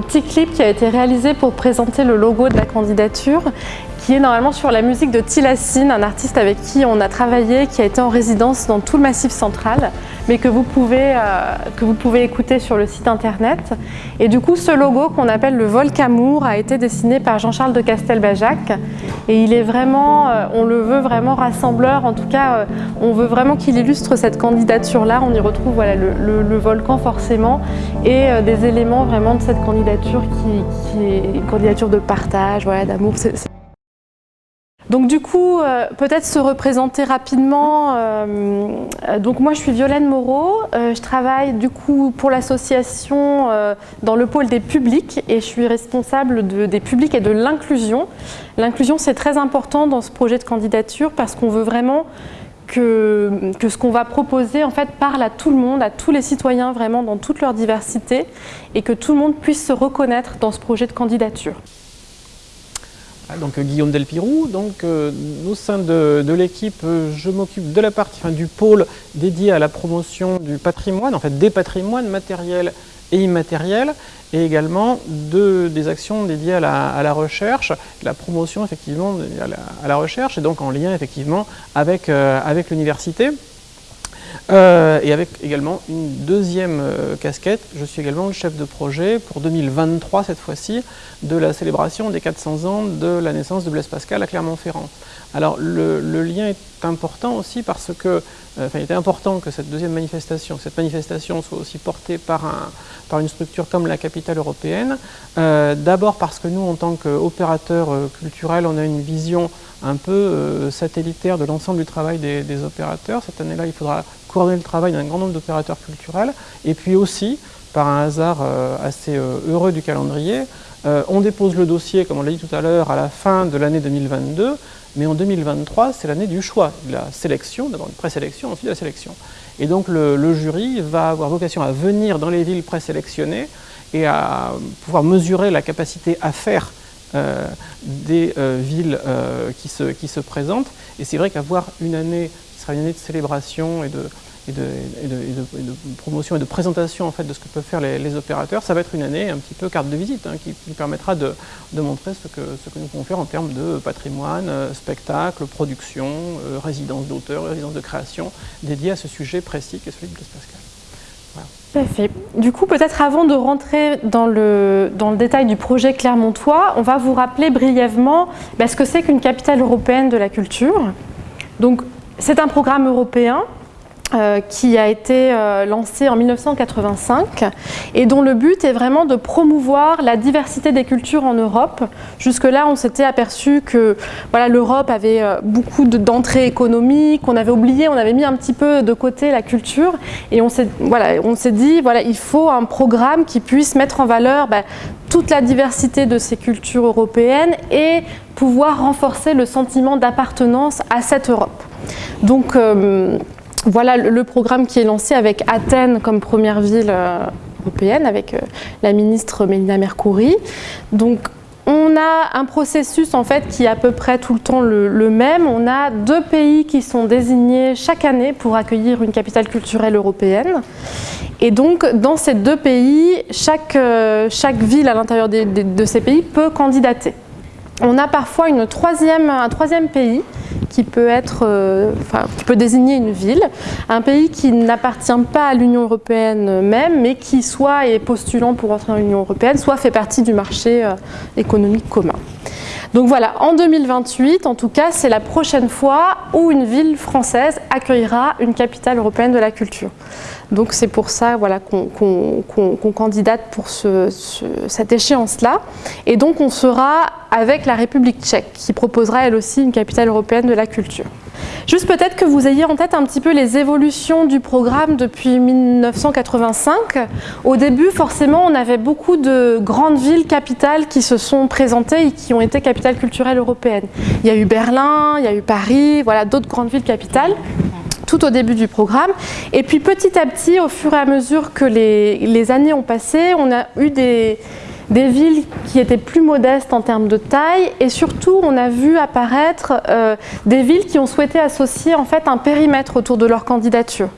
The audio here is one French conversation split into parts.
petit clip qui a été réalisé pour présenter le logo de la candidature qui est normalement sur la musique de Tilassine, un artiste avec qui on a travaillé, qui a été en résidence dans tout le Massif central, mais que vous pouvez, euh, que vous pouvez écouter sur le site internet. Et du coup, ce logo qu'on appelle le Volcamour a été dessiné par Jean-Charles de Castelbajac. Et il est vraiment, euh, on le veut vraiment rassembleur, en tout cas, euh, on veut vraiment qu'il illustre cette candidature-là. On y retrouve voilà, le, volcan forcément et des éléments vraiment de cette candidature qui, qui est une candidature de partage, voilà, d'amour. Donc du coup, euh, peut-être se représenter rapidement. Euh, donc moi, je suis Violaine Moreau. Euh, je travaille du coup pour l'association dans le pôle des publics et je suis responsable des publics et de l'inclusion. L'inclusion, c'est très important dans ce projet de candidature parce qu'on veut vraiment que, que ce qu'on va proposer en fait parle à tout le monde, à tous les citoyens vraiment dans toute leur diversité et que tout le monde puisse se reconnaître dans ce projet de candidature. Ah, donc euh, Guillaume Delpirou, donc euh, au sein de, l'équipe, euh, je m'occupe de la partie du pôle dédié à la promotion du patrimoine, en fait des patrimoines matériels et immatériels, et également de, des actions dédiées à la, recherche, la promotion effectivement à la, recherche, et donc en lien effectivement avec l'université. Et avec également une deuxième casquette, je suis également le chef de projet pour 2023 cette fois-ci, de la célébration des 400 ans de la naissance de Blaise Pascal à Clermont-Ferrand. Alors le, lien est important aussi parce que, euh, enfin il était important que cette deuxième manifestation, cette manifestation soit aussi portée par, un, par une structure comme la capitale européenne. Euh, d'abord parce que nous, en tant qu'opérateurs euh, culturels, on a une vision un peu satellitaire de l'ensemble du travail des, opérateurs. Cette année-là, il faudra coordonner le travail d'un grand nombre d'opérateurs culturels. Et puis aussi, par un hasard assez heureux du calendrier, on dépose le dossier, comme on l'a dit tout à l'heure, à la fin de l'année 2022, mais en 2023, c'est l'année du choix, de la sélection, d'abord une présélection, ensuite de la sélection. Et donc le, jury va avoir vocation à venir dans les villes présélectionnées et à pouvoir mesurer la capacité à faire euh, des euh, villes qui, se, qui se présentent. Et c'est vrai qu'avoir une année qui sera une année de célébration et de, et de, promotion et de présentation en fait, de ce que peuvent faire les, opérateurs, ça va être une année un petit peu carte de visite hein, qui, permettra de, montrer ce que, nous pouvons faire en termes de patrimoine, euh, spectacle, production, euh, résidence d'auteur, résidence de création, dédiée à ce sujet précis qui est celui de Blaise Pascal. Voilà. fait. Du coup, peut-être avant de rentrer dans le, dans le détail du projet Clermontois, on va vous rappeler brièvement bah, ce que c'est qu'une capitale européenne de la culture. Donc, c'est un programme européen euh, qui a été euh, lancé en 1985 et dont le but est vraiment de promouvoir la diversité des cultures en Europe. Jusque-là, on s'était aperçu que voilà, l'Europe avait euh, beaucoup d'entrées économiques, on avait oublié, on avait mis un petit peu de côté la culture et on s'est voilà, dit voilà, il faut un programme qui puisse mettre en valeur bah, toute la diversité de ces cultures européennes et pouvoir renforcer le sentiment d'appartenance à cette Europe. Donc, voilà le programme qui est lancé avec Athènes comme première ville euh, européenne, avec euh, la ministre Mélina Mercouri. Donc, on a un processus en fait qui est à peu près tout le temps le, même. On a deux pays qui sont désignés chaque année pour accueillir une capitale culturelle européenne. Et donc, dans ces deux pays, chaque, euh, chaque ville à l'intérieur de ces pays peut candidater. On a parfois un troisième pays qui peut, être, euh, qui peut désigner une ville, un pays qui n'appartient pas à l'Union européenne même, mais qui soit est postulant pour entrer dans l'Union européenne, soit fait partie du marché euh, économique commun. Donc voilà, en 2028, en tout cas, c'est la prochaine fois où une ville française accueillera une capitale européenne de la culture. Donc c'est pour ça voilà, qu'on candidate pour cette échéance-là. Et donc on sera avec la République tchèque, qui proposera elle aussi une capitale européenne de la culture. Juste peut-être que vous ayez en tête un petit peu les évolutions du programme depuis 1985. Au début, forcément, on avait beaucoup de grandes villes capitales qui se sont présentées et qui ont été capitales culturelles européennes. Il y a eu Berlin, il y a eu Paris, voilà, d'autres grandes villes capitales tout au début du programme. Et puis petit à petit, au fur et à mesure que les années ont passé, on a eu des, des villes qui étaient plus modestes en termes de taille et surtout on a vu apparaître euh, des villes qui ont souhaité associer en fait un périmètre autour de leur candidature.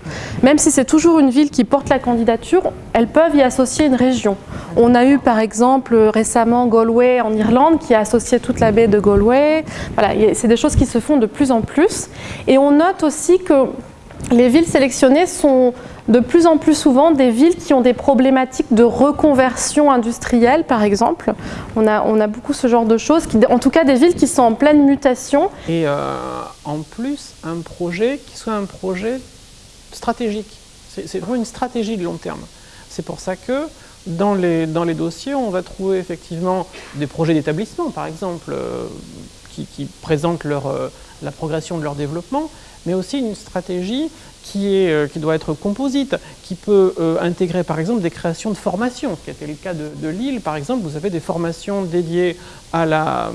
Même si c'est toujours une ville qui porte la candidature, elles peuvent y associer une région. On a eu par exemple récemment Galway en Irlande qui a associé toute la baie de Galway. Voilà, c'est des choses qui se font de plus en plus. Et on note aussi que les villes sélectionnées sont de plus en plus souvent des villes qui ont des problématiques de reconversion industrielle, par exemple. On a, beaucoup ce genre de choses, en tout cas des villes qui sont en pleine mutation. Et euh, en plus, un projet qui soit un projet stratégique. C'est vraiment une stratégie de long terme. C'est pour ça que dans les, dossiers, on va trouver effectivement des projets d'établissement, par exemple, euh, qui, présentent euh, la progression de leur développement, mais aussi une stratégie qui, est, euh, qui doit être composite, qui peut euh, intégrer par exemple des créations de formations, ce qui était le cas de, Lille par exemple, vous avez des formations dédiées à euh,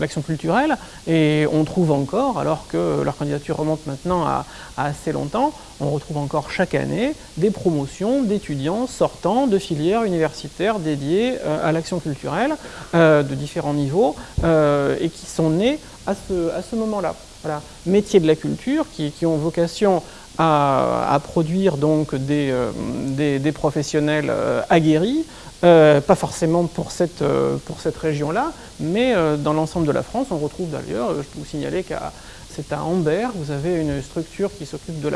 l'action la, culturelle et on trouve encore, alors que leur candidature remonte maintenant à, assez longtemps, on retrouve encore chaque année des promotions d'étudiants sortant de filières universitaires dédiées à l'action culturelle de différents niveaux et qui sont nées à ce, à ce moment-là. Voilà. Métiers de la culture qui, ont vocation à, produire donc des, euh, professionnels euh, aguerris, euh, pas forcément pour cette région-là, mais dans l'ensemble de la France. On retrouve d'ailleurs, je peux vous signaler qu'à c'est à Amber, vous avez une structure qui s'occupe de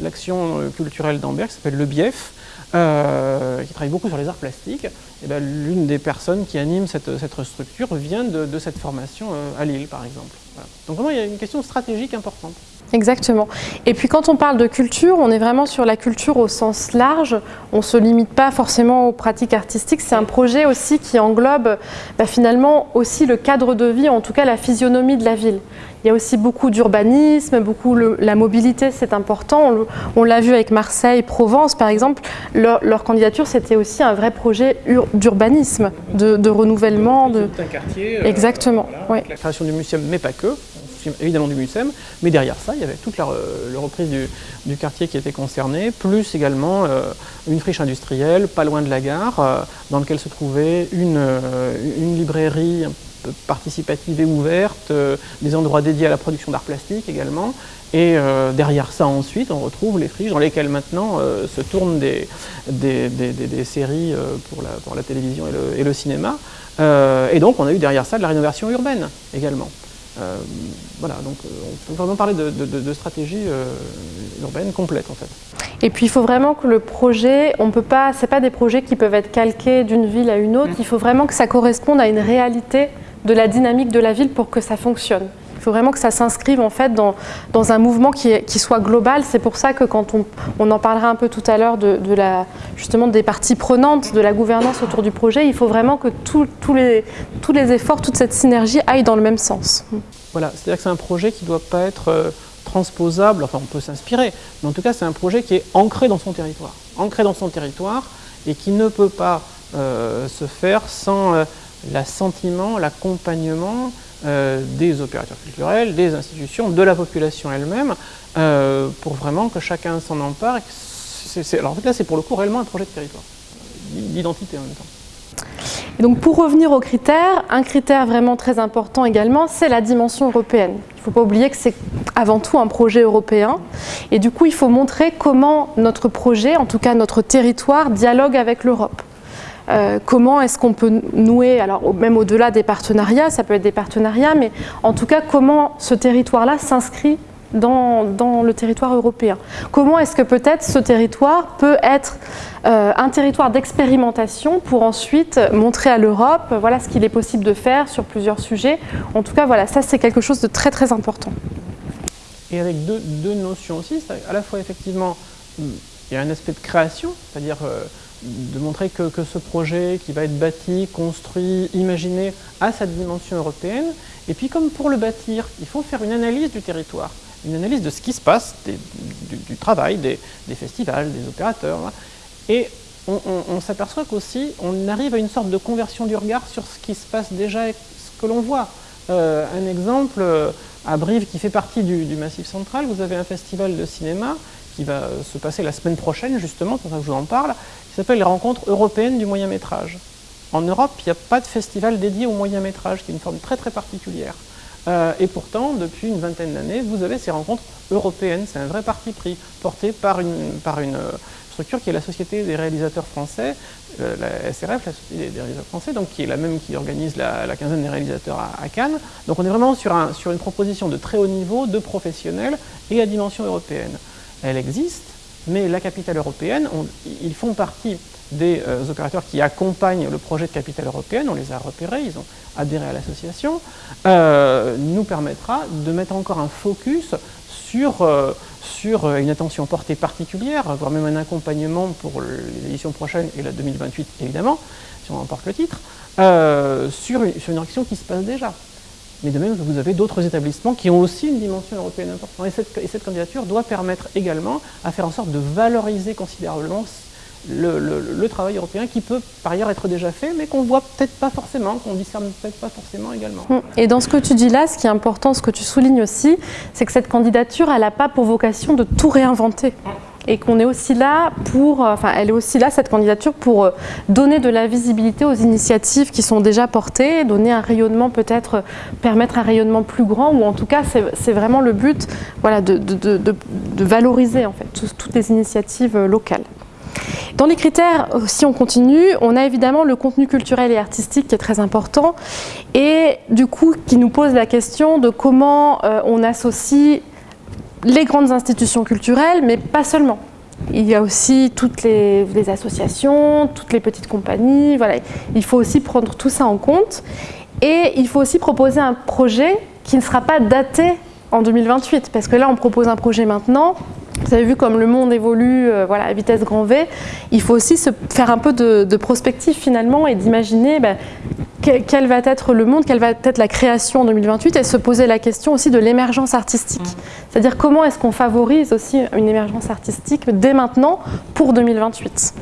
l'action culturelle d'Amber, qui s'appelle le BIEF, qui travaille beaucoup sur les arts plastiques. Ben, l'une des personnes qui anime cette, structure vient de, de, cette formation à Lille, par exemple. Donc vraiment, il y a une question stratégique importante. Exactement. Et puis quand on parle de culture, on est vraiment sur la culture au sens large. On ne se limite pas forcément aux pratiques artistiques. C'est un projet aussi qui englobe bah, finalement aussi le cadre de vie, en tout cas la physionomie de la ville. Il y a aussi beaucoup d'urbanisme, beaucoup la mobilité, c'est important. On, l'a vu avec Marseille, Provence par exemple. Leur, candidature, c'était aussi un vrai projet d'urbanisme, de, renouvellement. De... un quartier. Euh, Exactement. La création du muséum, mais pas que évidemment du MUSEM, mais derrière ça, il y avait toute la, reprise du, quartier qui était concerné, plus également euh, une friche industrielle, pas loin de la gare, euh, dans laquelle se trouvait une, euh, librairie participative et ouverte, des endroits dédiés à la production d'art plastique également, et derrière ça, ensuite, on retrouve les friches dans lesquelles maintenant se tournent des, séries pour la, télévision et le cinéma. et donc, on a eu derrière ça de la rénovation urbaine également. Euh, voilà, donc euh, on peut vraiment parler de, stratégie euh, urbaine complète en fait. Et puis il faut vraiment que le projet, on peut pas, c'est pas des projets qui peuvent être calqués d'une ville à une autre, mm. il faut vraiment que ça corresponde à une réalité de la dynamique de la ville pour que ça fonctionne. Il faut vraiment que ça s'inscrive en fait dans, dans un mouvement qui, qui soit global. C'est pour ça que quand on, on, en parlera un peu tout à l'heure de, la, justement des parties prenantes de la gouvernance autour du projet, il faut vraiment que tous les, tous les efforts, toute cette synergie aillent dans le même sens. Voilà, c'est-à-dire que c'est un projet qui ne doit pas être euh, transposable, enfin on peut s'inspirer, mais en tout cas c'est un projet qui est ancré dans son territoire. Ancré dans son territoire et qui ne peut pas euh, se faire sans euh, l'assentiment, l'accompagnement euh, des opérateurs culturels, des institutions, de la population elle-même, euh, pour vraiment que chacun s'en empare. alors en fait là c'est pour le coup réellement un projet de territoire, d'identité en même temps. Et donc pour revenir aux critères, un critère vraiment très important également, c'est la dimension européenne. Il ne faut pas oublier que c'est avant tout un projet européen. Et du coup, il faut montrer comment notre projet, en tout cas notre territoire, dialogue avec l'Europe. Euh, comment est-ce qu'on peut nouer, alors même au-delà des partenariats, ça peut être des partenariats, mais en tout cas comment ce territoire-là s'inscrit dans, le territoire européen? Comment est-ce que peut-être ce territoire peut être euh, un territoire d'expérimentation pour ensuite montrer à l'Europe voilà, ce qu'il est possible de faire sur plusieurs sujets? En tout cas, voilà, ça c'est quelque chose de très très important. Et avec deux, notions aussi, à la fois effectivement, il y a un aspect de création, c'est-à-dire euh, de montrer que, ce projet qui va être bâti, construit, imaginé a sa dimension européenne. Et puis comme pour le bâtir, il faut faire une analyse du territoire, une analyse de ce qui se passe, du, travail, des, festivals, des opérateurs. Et on, s'aperçoit qu'aussi on arrive à une sorte de conversion du regard sur ce qui se passe déjà et ce que l'on voit. Euh, un exemple, euh, à Brive qui fait partie du, du Massif central, vous avez un festival de cinéma qui va se passer la semaine prochaine justement, c'est pour ça que je vous en parle, qui s'appelle les rencontres européennes du moyen métrage. En Europe, il n'y a pas de festival dédié au moyen métrage, qui est une forme très très particulière. Euh, et pourtant, depuis une vingtaine d'années, vous avez ces rencontres européennes. C'est un vrai parti pris, porté par une, euh, structure qui est la Société des réalisateurs français, euh, la SRF, la Société des réalisateurs français, qui est la même qui organise la, quinzaine des réalisateurs à, Cannes. Donc on est vraiment sur, sur une proposition de très haut niveau, de professionnels et à dimension européenne. Elle existe, mais la capitale européenne, ils font partie des euh, opérateurs qui accompagnent le projet de capitale européenne, on les a repérés, ils ont adhéré à l'association, euh, nous permettra de mettre encore un focus sur, euh, sur une attention portée particulière, voire même un accompagnement pour les éditions prochaines et la 2028 évidemment, si on emporte le titre, sur, une, sur une action qui se passe déjà. Mais de même, vous avez d'autres établissements qui ont aussi une dimension européenne importante. Et cette, et cette candidature doit permettre également à faire en sorte de valoriser considérablement le, travail européen qui peut par ailleurs être déjà fait, mais qu'on voit peut-être pas forcément, qu'on discerne peut-être pas forcément également. Hum. Et dans ce que tu dis là, ce qui est important, ce que tu soulignes aussi, c'est que cette candidature, elle n'a pas pour vocation de tout réinventer. Et qu'on est aussi là pour, euh, enfin, elle est aussi là, cette candidature, pour euh, donner de la visibilité aux initiatives qui sont déjà portées, donner un rayonnement peut-être, permettre un rayonnement plus grand, ou en tout cas, c'est vraiment le but voilà, de, valoriser en fait toutes les initiatives euh, locales. Dans les critères, si on continue, on a évidemment le contenu culturel et artistique qui est très important et du coup qui nous pose la question de comment euh, on associe les grandes institutions culturelles, mais pas seulement. Il y a aussi toutes les, associations, toutes les petites compagnies, voilà. il faut aussi prendre tout ça en compte et il faut aussi proposer un projet qui ne sera pas daté en 2028 parce que là on propose un projet maintenant vous avez vu comme le monde évolue euh, voilà, à vitesse grand V, il faut aussi se faire un peu de, prospective finalement et d'imaginer ben, quel, va être le monde, quelle va être la création en 2028 et se poser la question aussi de l'émergence artistique. Mmh. C'est-à-dire comment est-ce qu'on favorise aussi une émergence artistique dès maintenant pour 2028.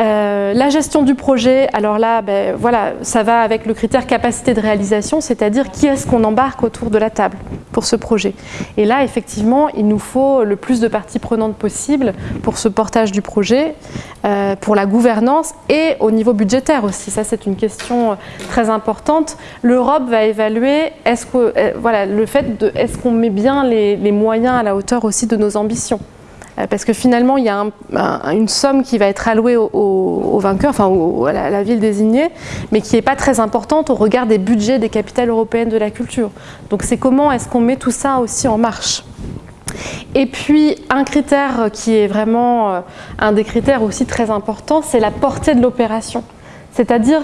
Euh, la gestion du projet, alors là, ben, voilà, ça va avec le critère capacité de réalisation, c'est-à-dire qui est-ce qu'on embarque autour de la table pour ce projet. Et là, effectivement, il nous faut le plus de parties prenantes possible pour ce portage du projet, euh, pour la gouvernance et au niveau budgétaire aussi. Ça, c'est une question très importante. L'Europe va évaluer euh, voilà, le fait de est-ce qu'on met bien les moyens à la hauteur aussi de nos ambitions? Euh, parce que finalement, il y a une somme qui va être allouée au, vainqueur, enfin à la, ville désignée, mais qui n'est pas très importante au regard des budgets des capitales européennes de la culture. Donc c'est comment est-ce qu'on met tout ça aussi en marche? Et puis, un critère qui est vraiment euh, un des critères aussi très importants, c'est la portée de l'opération. C'est-à-dire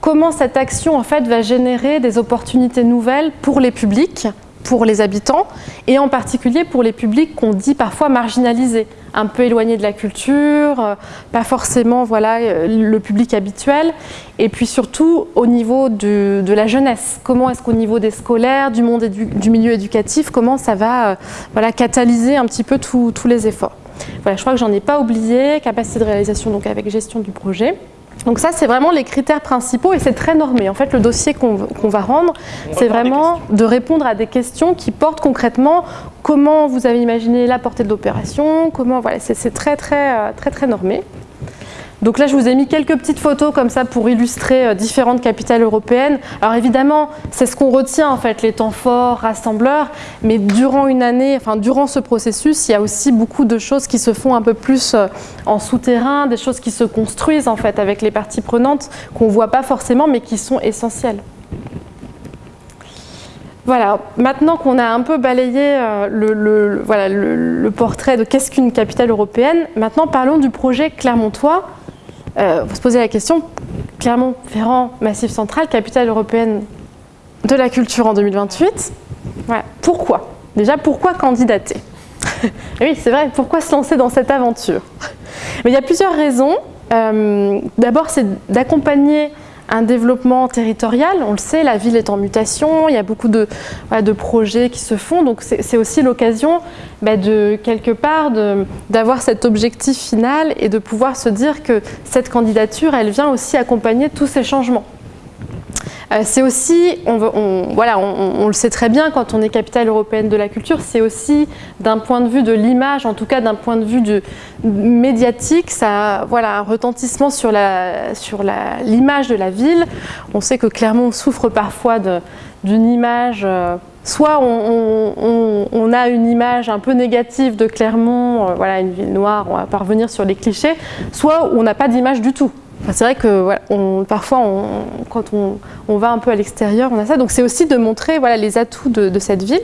comment cette action va générer des opportunités nouvelles pour les publics, pour les habitants et en particulier pour les publics qu'on dit parfois marginalisés, un peu éloignés de la culture, euh, pas forcément voilà, euh, le public habituel et puis surtout au niveau de, la jeunesse. Comment est-ce qu'au niveau des scolaires, du monde du milieu éducatif, comment ça va euh, voilà, catalyser un petit peu tous les efforts? Voilà, je crois que j'en ai pas oublié, capacité de réalisation donc avec gestion du projet. Donc ça, c'est vraiment les critères principaux et c'est très normé. En fait, le dossier qu'on va rendre, c'est vraiment de répondre à des questions qui portent concrètement comment vous avez imaginé la portée de l'opération, comment, voilà, c'est très, très, euh, très, très normé. Donc là, je vous ai mis quelques petites photos comme ça pour illustrer euh, différentes capitales européennes. Alors évidemment, c'est ce qu'on retient en fait, les temps forts, rassembleurs, mais durant une année, enfin durant ce processus, il y a aussi beaucoup de choses qui se font un peu plus euh, en souterrain, des choses qui se construisent en fait avec les parties prenantes qu'on ne voit pas forcément mais qui sont essentielles. Voilà, maintenant qu'on a un peu balayé euh, le, voilà, le portrait de qu'est-ce qu'une capitale européenne, maintenant parlons du projet Clermontois euh, vous se posez la question, Clermont-Ferrand, Massif Central, capitale européenne de la culture en 2028. Pourquoi? Déjà, pourquoi candidater? Oui, c'est vrai, pourquoi se lancer dans cette aventure? Mais il y a plusieurs raisons. Euh, d'abord, c'est d'accompagner un développement territorial. On le sait, la ville est en mutation, il y a beaucoup de, projets qui se font, donc c'est aussi l'occasion bah, de, quelque part, d'avoir cet objectif final et de pouvoir se dire que cette candidature, elle vient aussi accompagner tous ces changements. Euh, c'est aussi, on, le sait très bien quand on est capitale européenne de la culture, c'est aussi d'un point de vue de l'image, en tout cas d'un point de vue médiatique, ça a voilà, un retentissement sur l'image de la ville. On sait que Clermont souffre parfois d'une image... Euh, soit on, a une image un peu négative de Clermont, euh, voilà, une ville noire, on va pas revenir sur les clichés, soit on n'a pas d'image du tout. C'est vrai que parfois, quand on, va un peu à l'extérieur, on a ça. Donc c'est aussi de montrer les atouts de cette ville.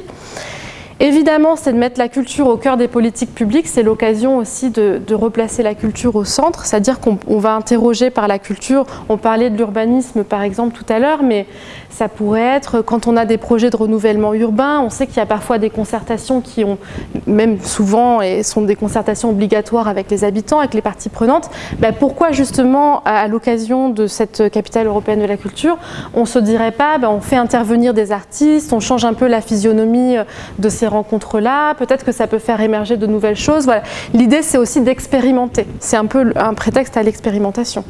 Évidemment, c'est de mettre la culture au cœur des politiques publiques, c'est l'occasion aussi de, replacer la culture au centre, c'est-à-dire qu'on va interroger par la culture, on parlait de l'urbanisme par exemple tout à l'heure, mais ça pourrait être quand on a des projets de renouvellement urbain, on sait qu'il y a parfois des concertations qui ont, même souvent, et sont des concertations obligatoires avec les habitants, avec les parties prenantes, ben pourquoi justement à, l'occasion de cette capitale européenne de la culture, on ne se dirait pas, ben on fait intervenir des artistes, on change un peu la physionomie de ces rencontres-là, peut-être que ça peut faire émerger de nouvelles choses. L'idée, c'est aussi d'expérimenter. C'est un peu un prétexte à l'expérimentation.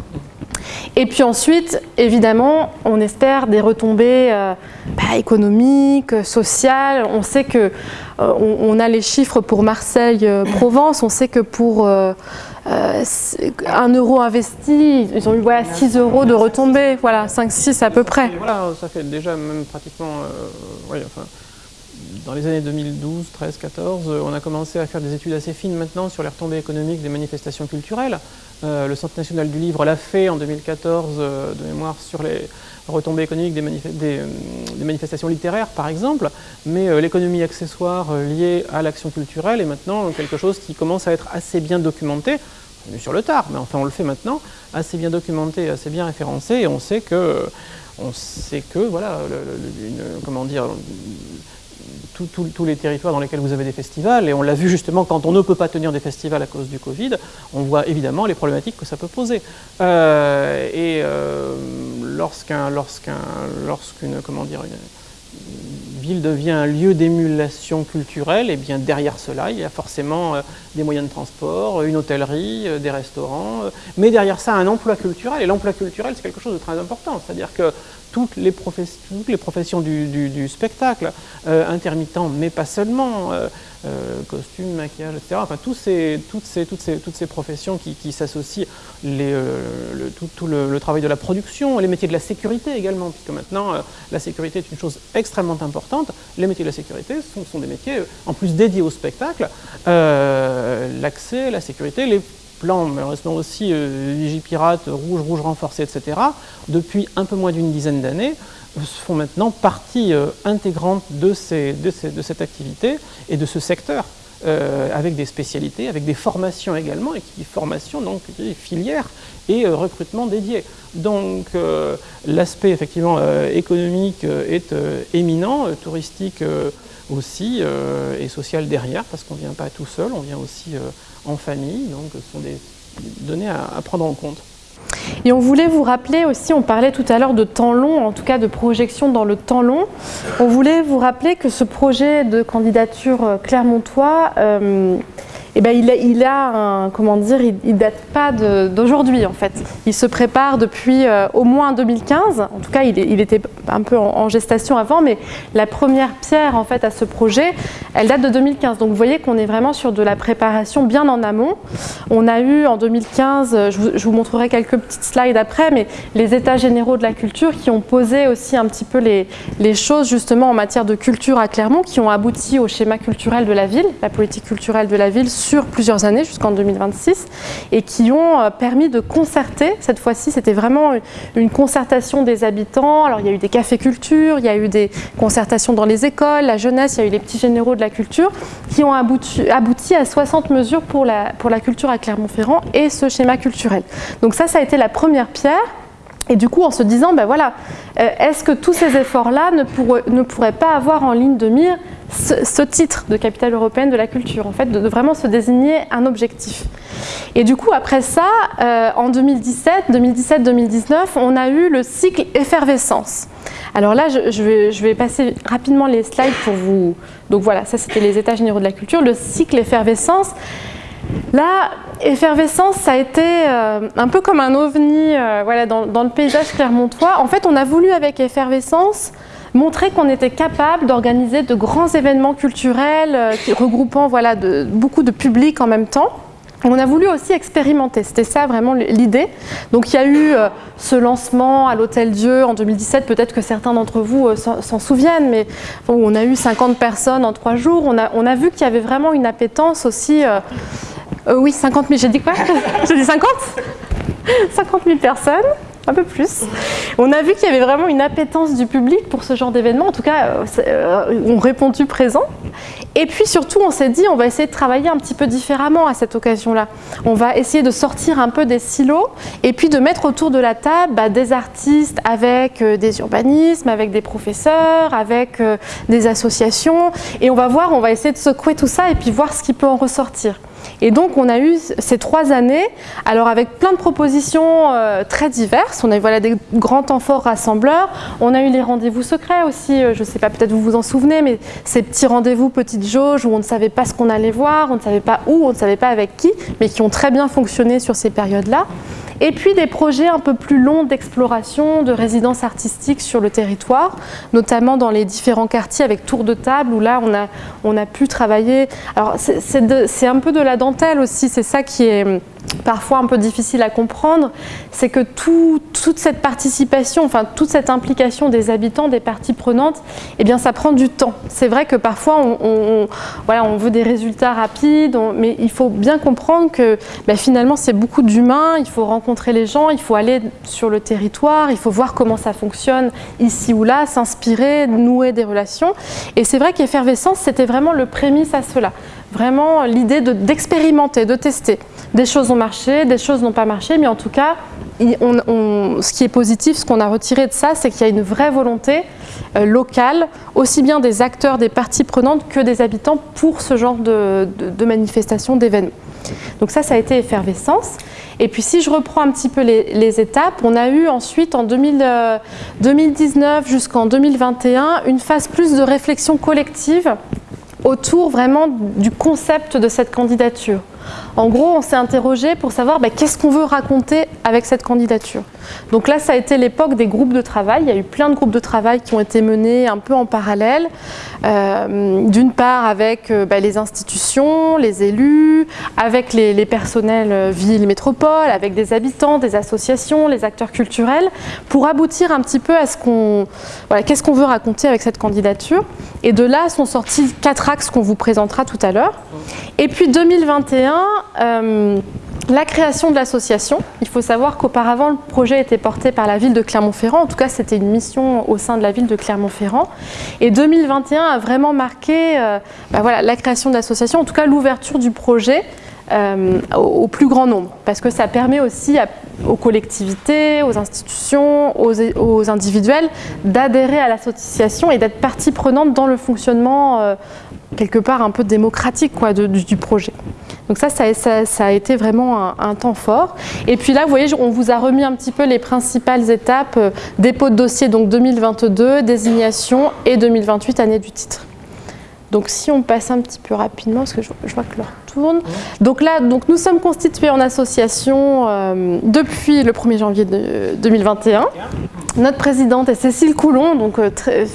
Et puis ensuite, évidemment, on espère des retombées euh, bah, économiques, sociales. On sait que euh, on, a les chiffres pour Marseille-Provence. on sait que pour euh, un euro investi, ils ont eu voilà, 6 euros de retombées. Voilà, 5-6 à peu près. Voilà, ça fait déjà même pratiquement... enfin, dans les années 2012, 13, 14, on a commencé à faire des études assez fines maintenant sur les retombées économiques des manifestations culturelles. Euh, le Centre national du livre l'a fait en 2014 euh, de mémoire sur les retombées économiques des, euh, manifestations littéraires par exemple, mais l'économie accessoire liée à l'action culturelle est maintenant quelque chose qui commence à être assez bien documenté, sur le tard, mais enfin on le fait maintenant, assez bien documenté, assez bien référencé, et on sait que, on sait que voilà, comment dire, tous les territoires dans lesquels vous avez des festivals, et on l'a vu justement quand on ne peut pas tenir des festivals à cause du Covid, on voit évidemment les problématiques que ça peut poser. Euh, et euh, lorsqu'un, lorsqu'un, lorsqu'une, comment dire, une ville devient un lieu d'émulation culturelle, et eh bien derrière cela, il y a forcément euh, des moyens de transport, une hôtellerie, des restaurants, mais derrière ça, un emploi culturel, et l'emploi culturel, c'est quelque chose de très important, c'est-à-dire que toutes les, professions du, spectacle, euh, intermittents, mais pas seulement, euh, euh, costumes, maquillage, etc. Enfin, ces, toutes, ces, toutes, ces, toutes ces professions qui, s'associent, le, tout, le, travail de la production, les métiers de la sécurité également, puisque maintenant la sécurité est une chose extrêmement importante. Les métiers de la sécurité sont des métiers, en plus dédiés au spectacle, l'accès, la sécurité, les plan, malheureusement aussi euh, Vigipirate, Rouge, Rouge renforcé, etc., depuis un peu moins d'une dizaine d'années, font maintenant partie euh, intégrante de, cette activité et de ce secteur, euh, avec des spécialités, avec des formations également, et qui formation, donc filières et recrutement dédié. Donc l'aspect effectivement économique est éminent, touristique aussi, et social derrière, parce qu'on ne vient pas tout seul, on vient aussi en famille, donc ce sont des données à, prendre en compte. Et on voulait vous rappeler aussi, on parlait tout à l'heure de temps long, en tout cas de projection dans le temps long. On voulait vous rappeler que ce projet de candidature euh, Clermontois, euh, eh ben, il, a, un, comment dire, il, date pas d'aujourd'hui en fait. Il se prépare depuis euh, au moins 2015. En tout cas, il, était un peu en, gestation avant, mais la première pierre en fait à ce projet, elle date de 2015. Donc vous voyez qu'on est vraiment sur de la préparation bien en amont. On a eu en 2015, je vous, montrerai quelques petites slides après, mais les états généraux de la culture qui ont posé aussi un petit peu les choses justement en matière de culture à Clermont, qui ont abouti au schéma culturel de la ville, la politique culturelle de la ville sur plusieurs années, jusqu'en 2026, et qui ont euh, permis de concerter. Cette fois-ci, c'était vraiment une concertation des habitants. Alors, il y a eu des cafés culture, il y a eu des concertations dans les écoles, la jeunesse, il y a eu les petits généraux de la culture, qui ont abouti, abouti à 60 mesures pour la, pour la culture à Clermont-Ferrand et ce schéma culturel. Donc ça, ça a été la première pierre. Et du coup, en se disant, ben voilà, euh, est-ce que tous ces efforts-là ne, pourraient pas avoir en ligne de mire ce, titre de capitale européenne de la culture, en fait, de, vraiment se désigner un objectif. Et du coup, après ça, euh, en 2017, 2017-2019, on a eu le cycle effervescence. Alors là, je, vais, je, vais, passer rapidement les slides pour vous... Donc voilà, ça c'était les états généraux de la culture. Le cycle effervescence, Là, effervescence, ça a été euh, un peu comme un ovni euh, voilà, dans, le paysage clermontois. En fait, on a voulu avec effervescence montrer qu'on était capable d'organiser de grands événements culturels euh, regroupant voilà, beaucoup de publics en même temps. On a voulu aussi expérimenter, c'était ça vraiment l'idée. Donc il y a eu ce lancement à l'Hôtel Dieu en 2017, peut-être que certains d'entre vous s'en souviennent, mais on a eu 50 personnes en trois jours. On a, on a vu qu'il y avait vraiment une appétence aussi euh, oui, 50 000. J'ai dit quoi? J'ai dit 50 50 000 personnes, un peu plus. On a vu qu'il y avait vraiment une appétence du public pour ce genre d'événement. En tout cas, euh, euh, on répondu présent? Et puis surtout, on s'est dit, on va essayer de travailler un petit peu différemment à cette occasion-là. On va essayer de sortir un peu des silos et puis de mettre autour de la table bah, des artistes avec des urbanismes, avec des professeurs, avec des associations. Et on va voir, on va essayer de secouer tout ça et puis voir ce qui peut en ressortir. Et donc on a eu ces trois années, alors avec plein de propositions euh, très diverses, on a eu voilà, des grands temps forts rassembleurs, on a eu les rendez-vous secrets aussi, euh, je ne sais pas, peut-être vous vous en souvenez, mais ces petits rendez-vous petites jauges où on ne savait pas ce qu'on allait voir, on ne savait pas où, on ne savait pas avec qui, mais qui ont très bien fonctionné sur ces périodes-là. Et puis des projets un peu plus longs d'exploration, de résidence artistique sur le territoire, notamment dans les différents quartiers avec tour de table, où là on a, on a pu travailler. Alors c'est un peu de la dentelle aussi, c'est ça qui est parfois un peu difficile à comprendre, c'est que toute cette participation, enfin toute cette implication des habitants, des parties prenantes, eh bien ça prend du temps. C'est vrai que parfois on, voilà, on veut des résultats rapides, mais il faut bien comprendre que ben, finalement c'est beaucoup d'humains, il faut rencontrer les gens, il faut aller sur le territoire, il faut voir comment ça fonctionne ici ou là, s'inspirer, nouer des relations. Et c'est vrai qu'effervescence, c'était vraiment le prémisse à cela. Vraiment l'idée d'expérimenter, de tester. Des choses ont marché, des choses n'ont pas marché, mais en tout cas, ce qui est positif, ce qu'on a retiré de ça, c'est qu'il y a une vraie volonté euh, locale, aussi bien des acteurs, des parties prenantes que des habitants pour ce genre de, manifestations, d'événements. Donc ça, ça a été effervescence. Et puis si je reprends un petit peu les, étapes, on a eu ensuite en 2019 euh, jusqu'en 2021 une phase plus de réflexion collective autour vraiment du concept de cette candidature. En gros, on s'est interrogé pour savoir bah, qu'est-ce qu'on veut raconter avec cette candidature. Donc là, ça a été l'époque des groupes de travail. Il y a eu plein de groupes de travail qui ont été menés un peu en parallèle. Euh, d'une part avec euh, bah, les institutions, les élus, avec les, personnels euh, villes, métropoles, avec des habitants, des associations, les acteurs culturels, pour aboutir un petit peu à ce qu'on, qu'est-ce qu'on veut raconter avec cette candidature. Et de là sont sortis quatre axes qu'on vous présentera tout à l'heure. Et puis 2021, la création de l'association, il faut savoir qu'auparavant le projet était porté par la ville de Clermont-Ferrand, en tout cas c'était une mission au sein de la ville de Clermont-Ferrand. Et 2021 a vraiment marqué euh, bah la création de l'association, en tout cas l'ouverture du projet euh, au, plus grand nombre, parce que ça permet aussi aux collectivités, aux institutions, aux, individuels d'adhérer à l'association et d'être partie prenante dans le fonctionnement euh, quelque part un peu démocratique du projet. Donc ça, ça, a été vraiment un, temps fort. Et puis là, vous voyez, on vous a remis un petit peu les principales étapes, euh, dépôt de dossier donc 2022, désignation et 2028, année du titre. Donc si on passe un petit peu rapidement, parce que je, vois que l'heure tourne. Donc là, donc nous sommes constitués en association euh, depuis le 1er janvier 2021. Notre présidente est Cécile Coulon, donc euh, très,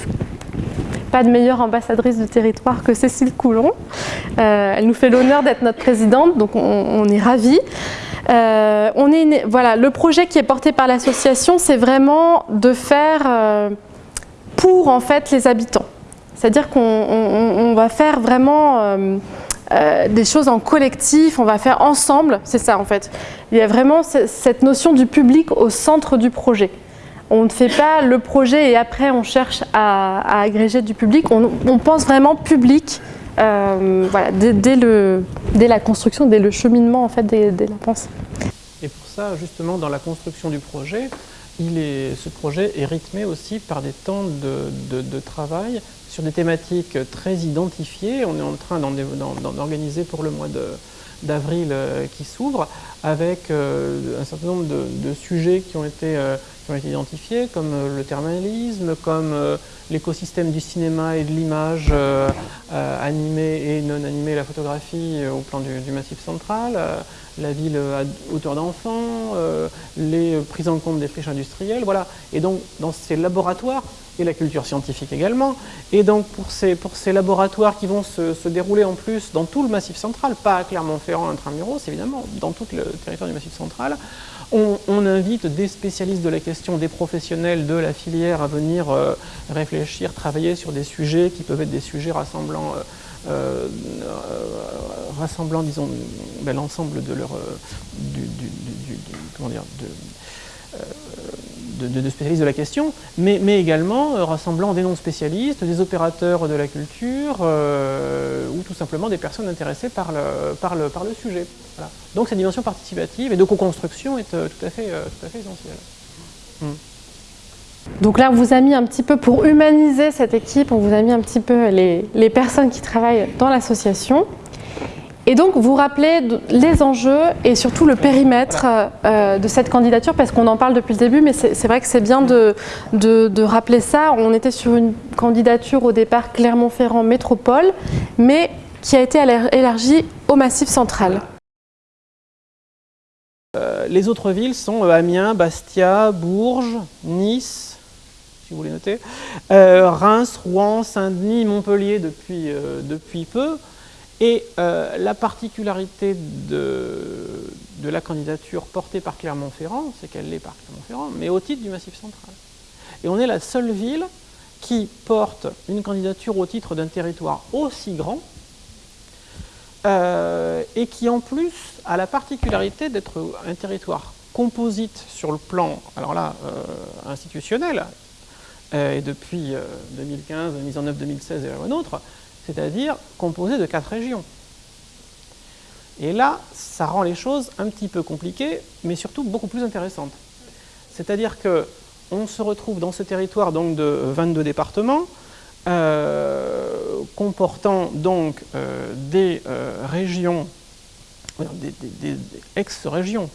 pas de meilleure ambassadrice du territoire que Cécile Coulon. Euh, elle nous fait l'honneur d'être notre présidente, donc on, est ravis. Euh, on est, voilà, le projet qui est porté par l'association, c'est vraiment de faire euh, pour en fait les habitants. C'est-à-dire qu'on va faire vraiment des choses en collectif, on va faire ensemble, c'est ça en fait. Il y a vraiment cette notion du public au centre du projet. On ne fait pas le projet et après on cherche à, agréger du public. On, pense vraiment public euh, voilà, dès, le, dès, la construction, dès le cheminement en fait, dès, la pensée. Et pour ça, justement, dans la construction du projet, ce projet est rythmé aussi par des temps de, de, travail sur des thématiques très identifiées. On est en train d'en organiser pour le mois d'avril euh, qui s'ouvre, avec euh, un certain nombre de, sujets qui ont été qui ont été identifiés, comme le thermalisme, comme l'écosystème du cinéma et de l'image animée et non animée, la photographie au plan du, Massif central, la ville à hauteur d'enfants, les prises en compte des friches industrielles, voilà. Et donc, dans ces laboratoires, et la culture scientifique également. Et donc pour ces, pour ces laboratoires qui vont se, dérouler en plus dans tout le Massif central, pas à Clermont-Ferrand, intramuros évidemment, dans tout le territoire du Massif central, on, invite des spécialistes de la question, des professionnels de la filière à venir euh, réfléchir, travailler sur des sujets qui peuvent être des sujets rassemblant, euh, euh, rassemblant disons, ben, l'ensemble de leur... comment dire, de, spécialistes de la question, mais, mais également euh, rassemblant des non-spécialistes, des opérateurs de la culture, euh, ou tout simplement des personnes intéressées par le, par le, par le sujet. Donc cette dimension participative et de co-construction est euh, tout, à fait, tout à fait essentielle. Hmm. Donc là, on vous a mis un petit peu, pour humaniser cette équipe, on vous a mis un petit peu les, les personnes qui travaillent dans l'association. Et donc, vous rappelez les enjeux et surtout le périmètre euh, de cette candidature, parce qu'on en parle depuis le début, mais c'est vrai que c'est bien de, rappeler ça. On était sur une candidature au départ Clermont-Ferrand Métropole, mais qui a été élargie au Massif central. Euh, les autres villes sont euh, Amiens, Bastia, Bourges, Nice, si vous voulez noter, Reims, Rouen, Saint-Denis, Montpellier depuis peu. Et euh, la particularité de, la candidature portée par Clermont-Ferrand, c'est qu'elle l'est par Clermont-Ferrand, mais au titre du Massif central. Et on est la seule ville qui porte une candidature au titre d'un territoire aussi grand euh, et qui en plus a la particularité d'être un territoire composite sur le plan, alors là, euh, institutionnel, et depuis 2015, mise en œuvre 2016 et un autre, c'est-à-dire composé de quatre régions. Et là, ça rend les choses un petit peu compliquées, mais surtout beaucoup plus intéressantes. C'est-à-dire que on se retrouve dans ce territoire donc de 22 départements, euh, comportant donc euh, des euh, régions, des, ex-régions,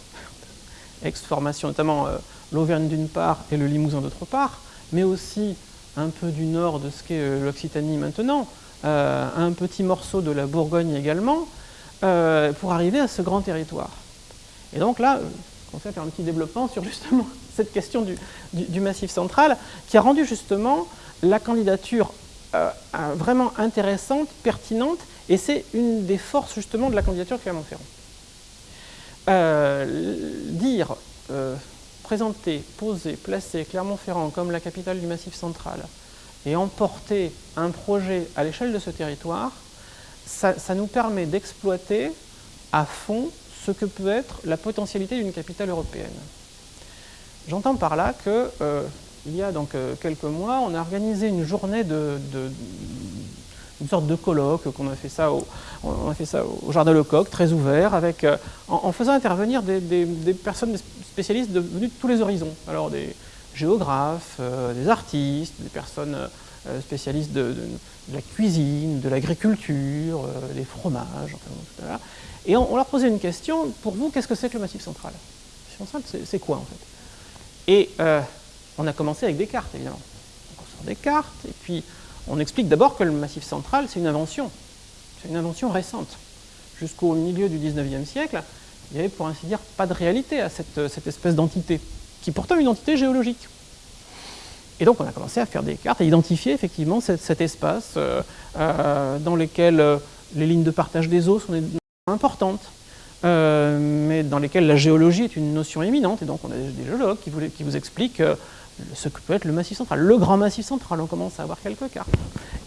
ex-formations, notamment l'Auvergne d'une part et le Limousin d'autre part, mais aussi un peu du nord de ce qu'est l'Occitanie maintenant, un petit morceau de la Bourgogne également, euh, pour arriver à ce grand territoire. Et donc là, on fait faire un petit développement sur justement cette question du, massif central, qui a rendu justement la candidature euh, vraiment intéressante, pertinente, et c'est une des forces justement de la candidature de Clermont-Ferrand. dire, présenter, poser, placer Clermont-Ferrand comme la capitale du massif central, et emporter un projet à l'échelle de ce territoire, ça, nous permet d'exploiter à fond ce que peut être la potentialité d'une capitale européenne. J'entends par là que euh, il y a donc euh, quelques mois, on a organisé une journée de, une sorte de colloque, qu'on a fait ça au, fait au Jardin Lecoq, très ouvert, avec, euh, en, faisant intervenir des, personnes spécialistes de, venues de tous les horizons. Alors des, géographes, euh, des artistes, des personnes euh, spécialistes de, la cuisine, de l'agriculture, euh, des fromages, enfin, Et on, leur posait une question, pour vous, qu'est-ce que c'est que le Massif central? Le Massif central, c'est quoi en fait? Et on a commencé avec des cartes, évidemment. On sort des cartes, et puis on explique d'abord que le Massif central, c'est une invention. C'est une invention récente. Jusqu'au milieu du 19e siècle, il n'y avait pour ainsi dire pas de réalité à cette espèce d'entité qui est pourtant une entité géologique. Et donc on a commencé à faire des cartes, à identifier effectivement cet, espace euh, euh, dans lequel euh, les lignes de partage des eaux sont importantes, mais dans lesquelles la géologie est une notion éminente, et donc on a des géologues qui vous, expliquent ce que peut être le massif central, le grand massif central, on commence à avoir quelques cartes.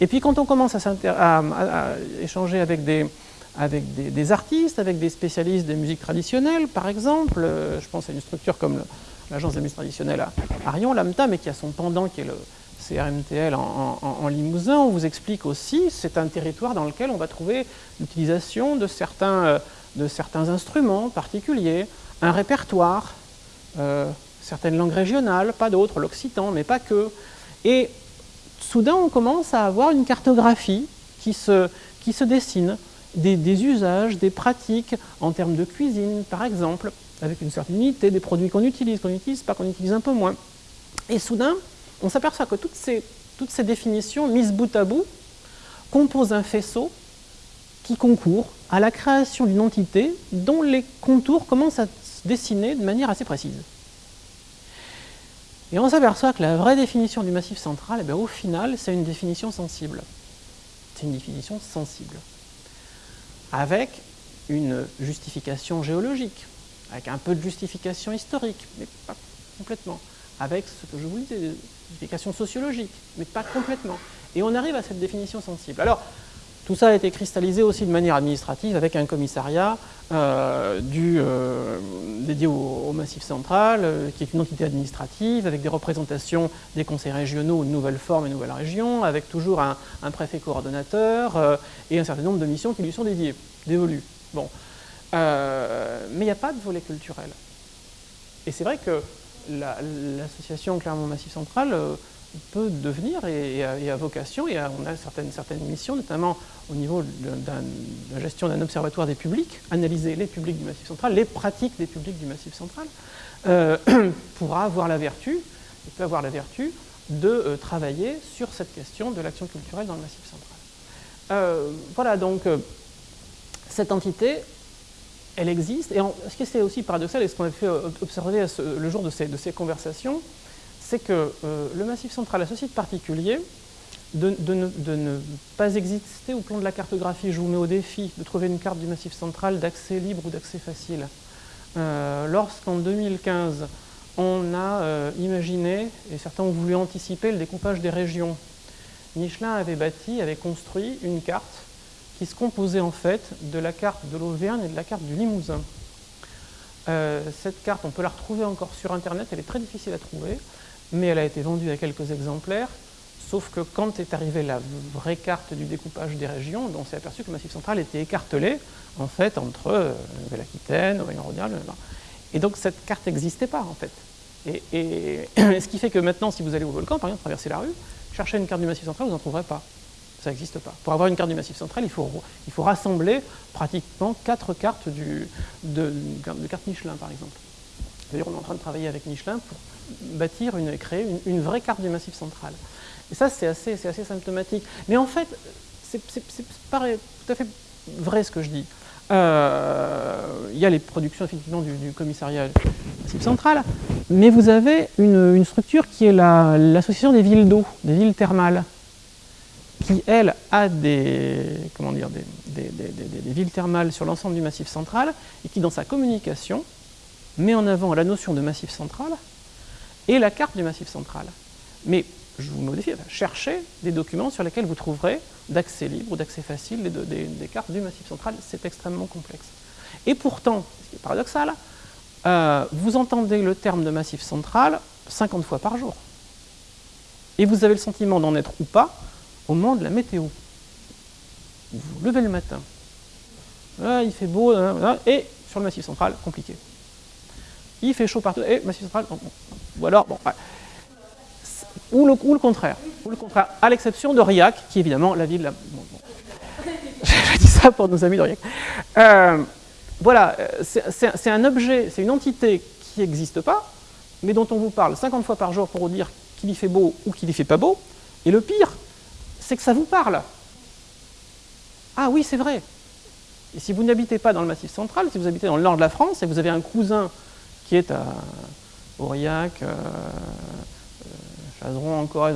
Et puis quand on commence à, échanger avec des, artistes, avec des spécialistes des musiques traditionnelles, par exemple, je pense à une structure comme l'agence de musique traditionnelle à, Arion, l'AMTA, mais qui a son pendant qui est le CRMTL en, Limousin, on vous explique aussi, c'est un territoire dans lequel on va trouver l'utilisation de certains, euh, instruments particuliers, un répertoire, euh, certaines langues régionales, pas d'autres, l'occitan, mais pas que. Et soudain, on commence à avoir une cartographie qui se, dessine, des, des usages, des pratiques en termes de cuisine, par exemple, avec une certaine unité, des produits qu'on utilise, qu'on n'utilise pas, qu'on utilise un peu moins. Et soudain, on s'aperçoit que toutes ces, toutes ces définitions mises bout à bout composent un faisceau qui concourt à la création d'une entité dont les contours commencent à se dessiner de manière assez précise. Et on s'aperçoit que la vraie définition du massif central, eh au final, c'est une définition sensible. C'est une définition sensible. Avec une justification géologique, avec un peu de justification historique, mais pas complètement. Avec ce que je vous disais, des justifications sociologiques, mais pas complètement. Et on arrive à cette définition sensible. Alors, tout ça a été cristallisé aussi de manière administrative avec un commissariat euh, euh, dédié au, Massif central, euh, qui est une entité administrative, avec des représentations des conseils régionaux de nouvelles formes et nouvelles régions, avec toujours un, préfet coordonnateur et un certain nombre de missions qui lui sont dédiées, dévolues. Bon. Mais il n'y a pas de volet culturel. Et c'est vrai que l'association Clermont Massif Central peut devenir et, a, vocation, et on a certaines, certaines missions, notamment au niveau de, la gestion d'un observatoire des publics, analyser les publics du Massif central, les pratiques des publics du Massif central, euh, pourra avoir la vertu, et peut avoir la vertu de euh, travailler sur cette question de l'action culturelle dans le Massif central. Euh, voilà, donc cette entité, elle existe, et ce qui est aussi paradoxal, et ce qu'on a fait observer le jour de ces, de ces conversations, c'est que euh, le Massif central a ce site particulier de, ne, pas exister au plan de la cartographie. Je vous mets au défi de trouver une carte du Massif central d'accès libre ou d'accès facile. Euh, lorsqu'en 2015, on a euh, imaginé, et certains ont voulu anticiper, le découpage des régions, Michelin avait bâti, avait construit une carte qui se composait en fait de la carte de l'Auvergne et de la carte du Limousin. cette carte, on peut la retrouver encore sur Internet, elle est très difficile à trouver mais elle a été vendue à quelques exemplaires, sauf que quand est arrivée la vraie carte du découpage des régions, on s'est aperçu que le Massif central était écartelé, en fait, entre euh, Nouvelle-Aquitaine, Auvergne-Rhône-Alpes, et donc cette carte n'existait pas, en fait. Et, ce qui fait que maintenant, si vous allez au volcan, par exemple, traverser la rue, chercher une carte du Massif central, vous n'en trouverez pas. Ça n'existe pas. Pour avoir une carte du Massif central, il faut, il faut rassembler pratiquement quatre cartes du, de, carte Michelin, par exemple. D'ailleurs, on est en train de travailler avec Michelin pour bâtir, une, créer une, vraie carte du Massif central. Et ça, c'est assez, assez symptomatique. Mais en fait, c'est pas tout à fait vrai ce que je dis. Euh, il y a les productions effectivement du, commissariat Massif central, mais vous avez une, structure qui est l'association des villes d'eau, des villes thermales, qui, elle, a des, comment dire, des, des villes thermales sur l'ensemble du Massif central, et qui, dans sa communication, met en avant la notion de Massif central et la carte du Massif central. Mais je vous modifie, cherchez des documents sur lesquels vous trouverez d'accès libre ou d'accès facile des, cartes du Massif central. C'est extrêmement complexe. Et pourtant, ce qui est paradoxal, euh, vous entendez le terme de Massif central 50 fois par jour. Et vous avez le sentiment d'en être ou pas au moment de la météo. Vous vous levez le matin, ah, il fait beau, hein, hein, et sur le Massif central, compliqué. Il fait chaud partout, et Massif central, ou alors, bon, ou, le, le, contraire, ou le contraire, à l'exception d'Aurillac, qui est évidemment la ville... La... Bon, Je dis ça pour nos amis d'Aurillac. Euh, voilà, c'est un objet, c'est une entité qui n'existe pas, mais dont on vous parle 50 fois par jour pour vous dire qu'il y fait beau ou qu'il y fait pas beau. Et le pire, c'est que ça vous parle. Ah oui, c'est vrai. Et si vous n'habitez pas dans le Massif central, si vous habitez dans le nord de la France et vous avez un cousin qui est à Aurillac, euh, euh, Chazeron encore,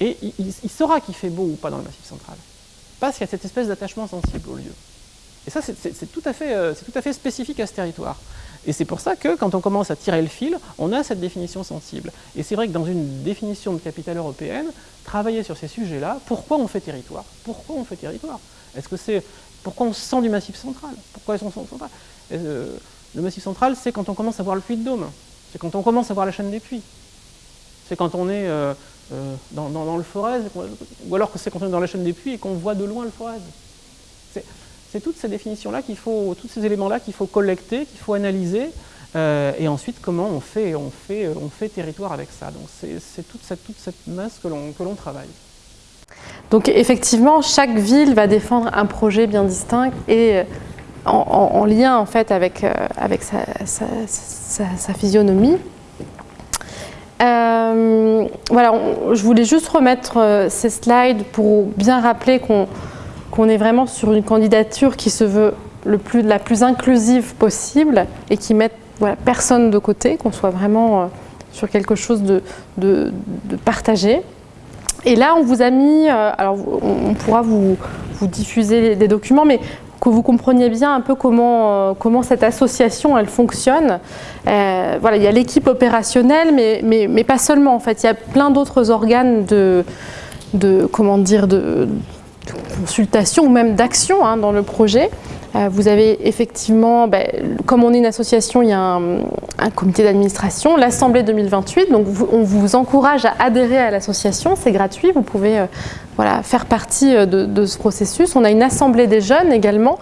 et il, saura qu'il fait beau ou pas dans le Massif central. Parce qu'il y a cette espèce d'attachement sensible au lieu. Et ça, c'est euh, tout à fait spécifique à ce territoire. Et c'est pour ça que, quand on commence à tirer le fil, on a cette définition sensible. Et c'est vrai que dans une définition de capitale européenne, travailler sur ces sujets-là, pourquoi on fait territoire? Pourquoi on fait territoire? Est-ce que c'est... Pourquoi on se sent du Massif central? Pourquoi se sent central? Le Massif central, c'est quand on commence à voir le puits de Dôme. C'est quand on commence à voir la chaîne des puits. C'est quand on est euh, euh, dans, le Forez, ou alors que c'est quand on est dans la chaîne des puits et qu'on voit de loin le Forez. C'est toutes ces définitions-là qu'il faut, tous ces éléments-là qu'il faut collecter, qu'il faut analyser, euh, et ensuite comment on fait, on fait, on fait territoire avec ça. Donc c'est toute cette, masse que l'on travaille. Donc effectivement, chaque ville va défendre un projet bien distinct et en, lien en fait avec, avec sa, physionomie. voilà, je voulais juste remettre ces slides pour bien rappeler qu'on est vraiment sur une candidature qui se veut la plus inclusive possible et qui met voilà, personne de côté, qu'on soit vraiment sur quelque chose de, partagé. Et là, on vous a mis, euh, alors on pourra vous, diffuser des documents, mais que vous compreniez bien un peu comment, euh, cette association elle fonctionne. Euh, voilà, il y a l'équipe opérationnelle, mais, pas seulement en fait. Il y a plein d'autres organes de, comment dire, de, consultation ou même d'action hein, dans le projet. Euh, vous avez effectivement, ben, comme on est une association, il y a un, comité d'administration, l'Assemblée 2028, donc on vous encourage à adhérer à l'association, c'est gratuit, vous pouvez euh, voilà, faire partie euh, de, ce processus. On a une Assemblée des jeunes également,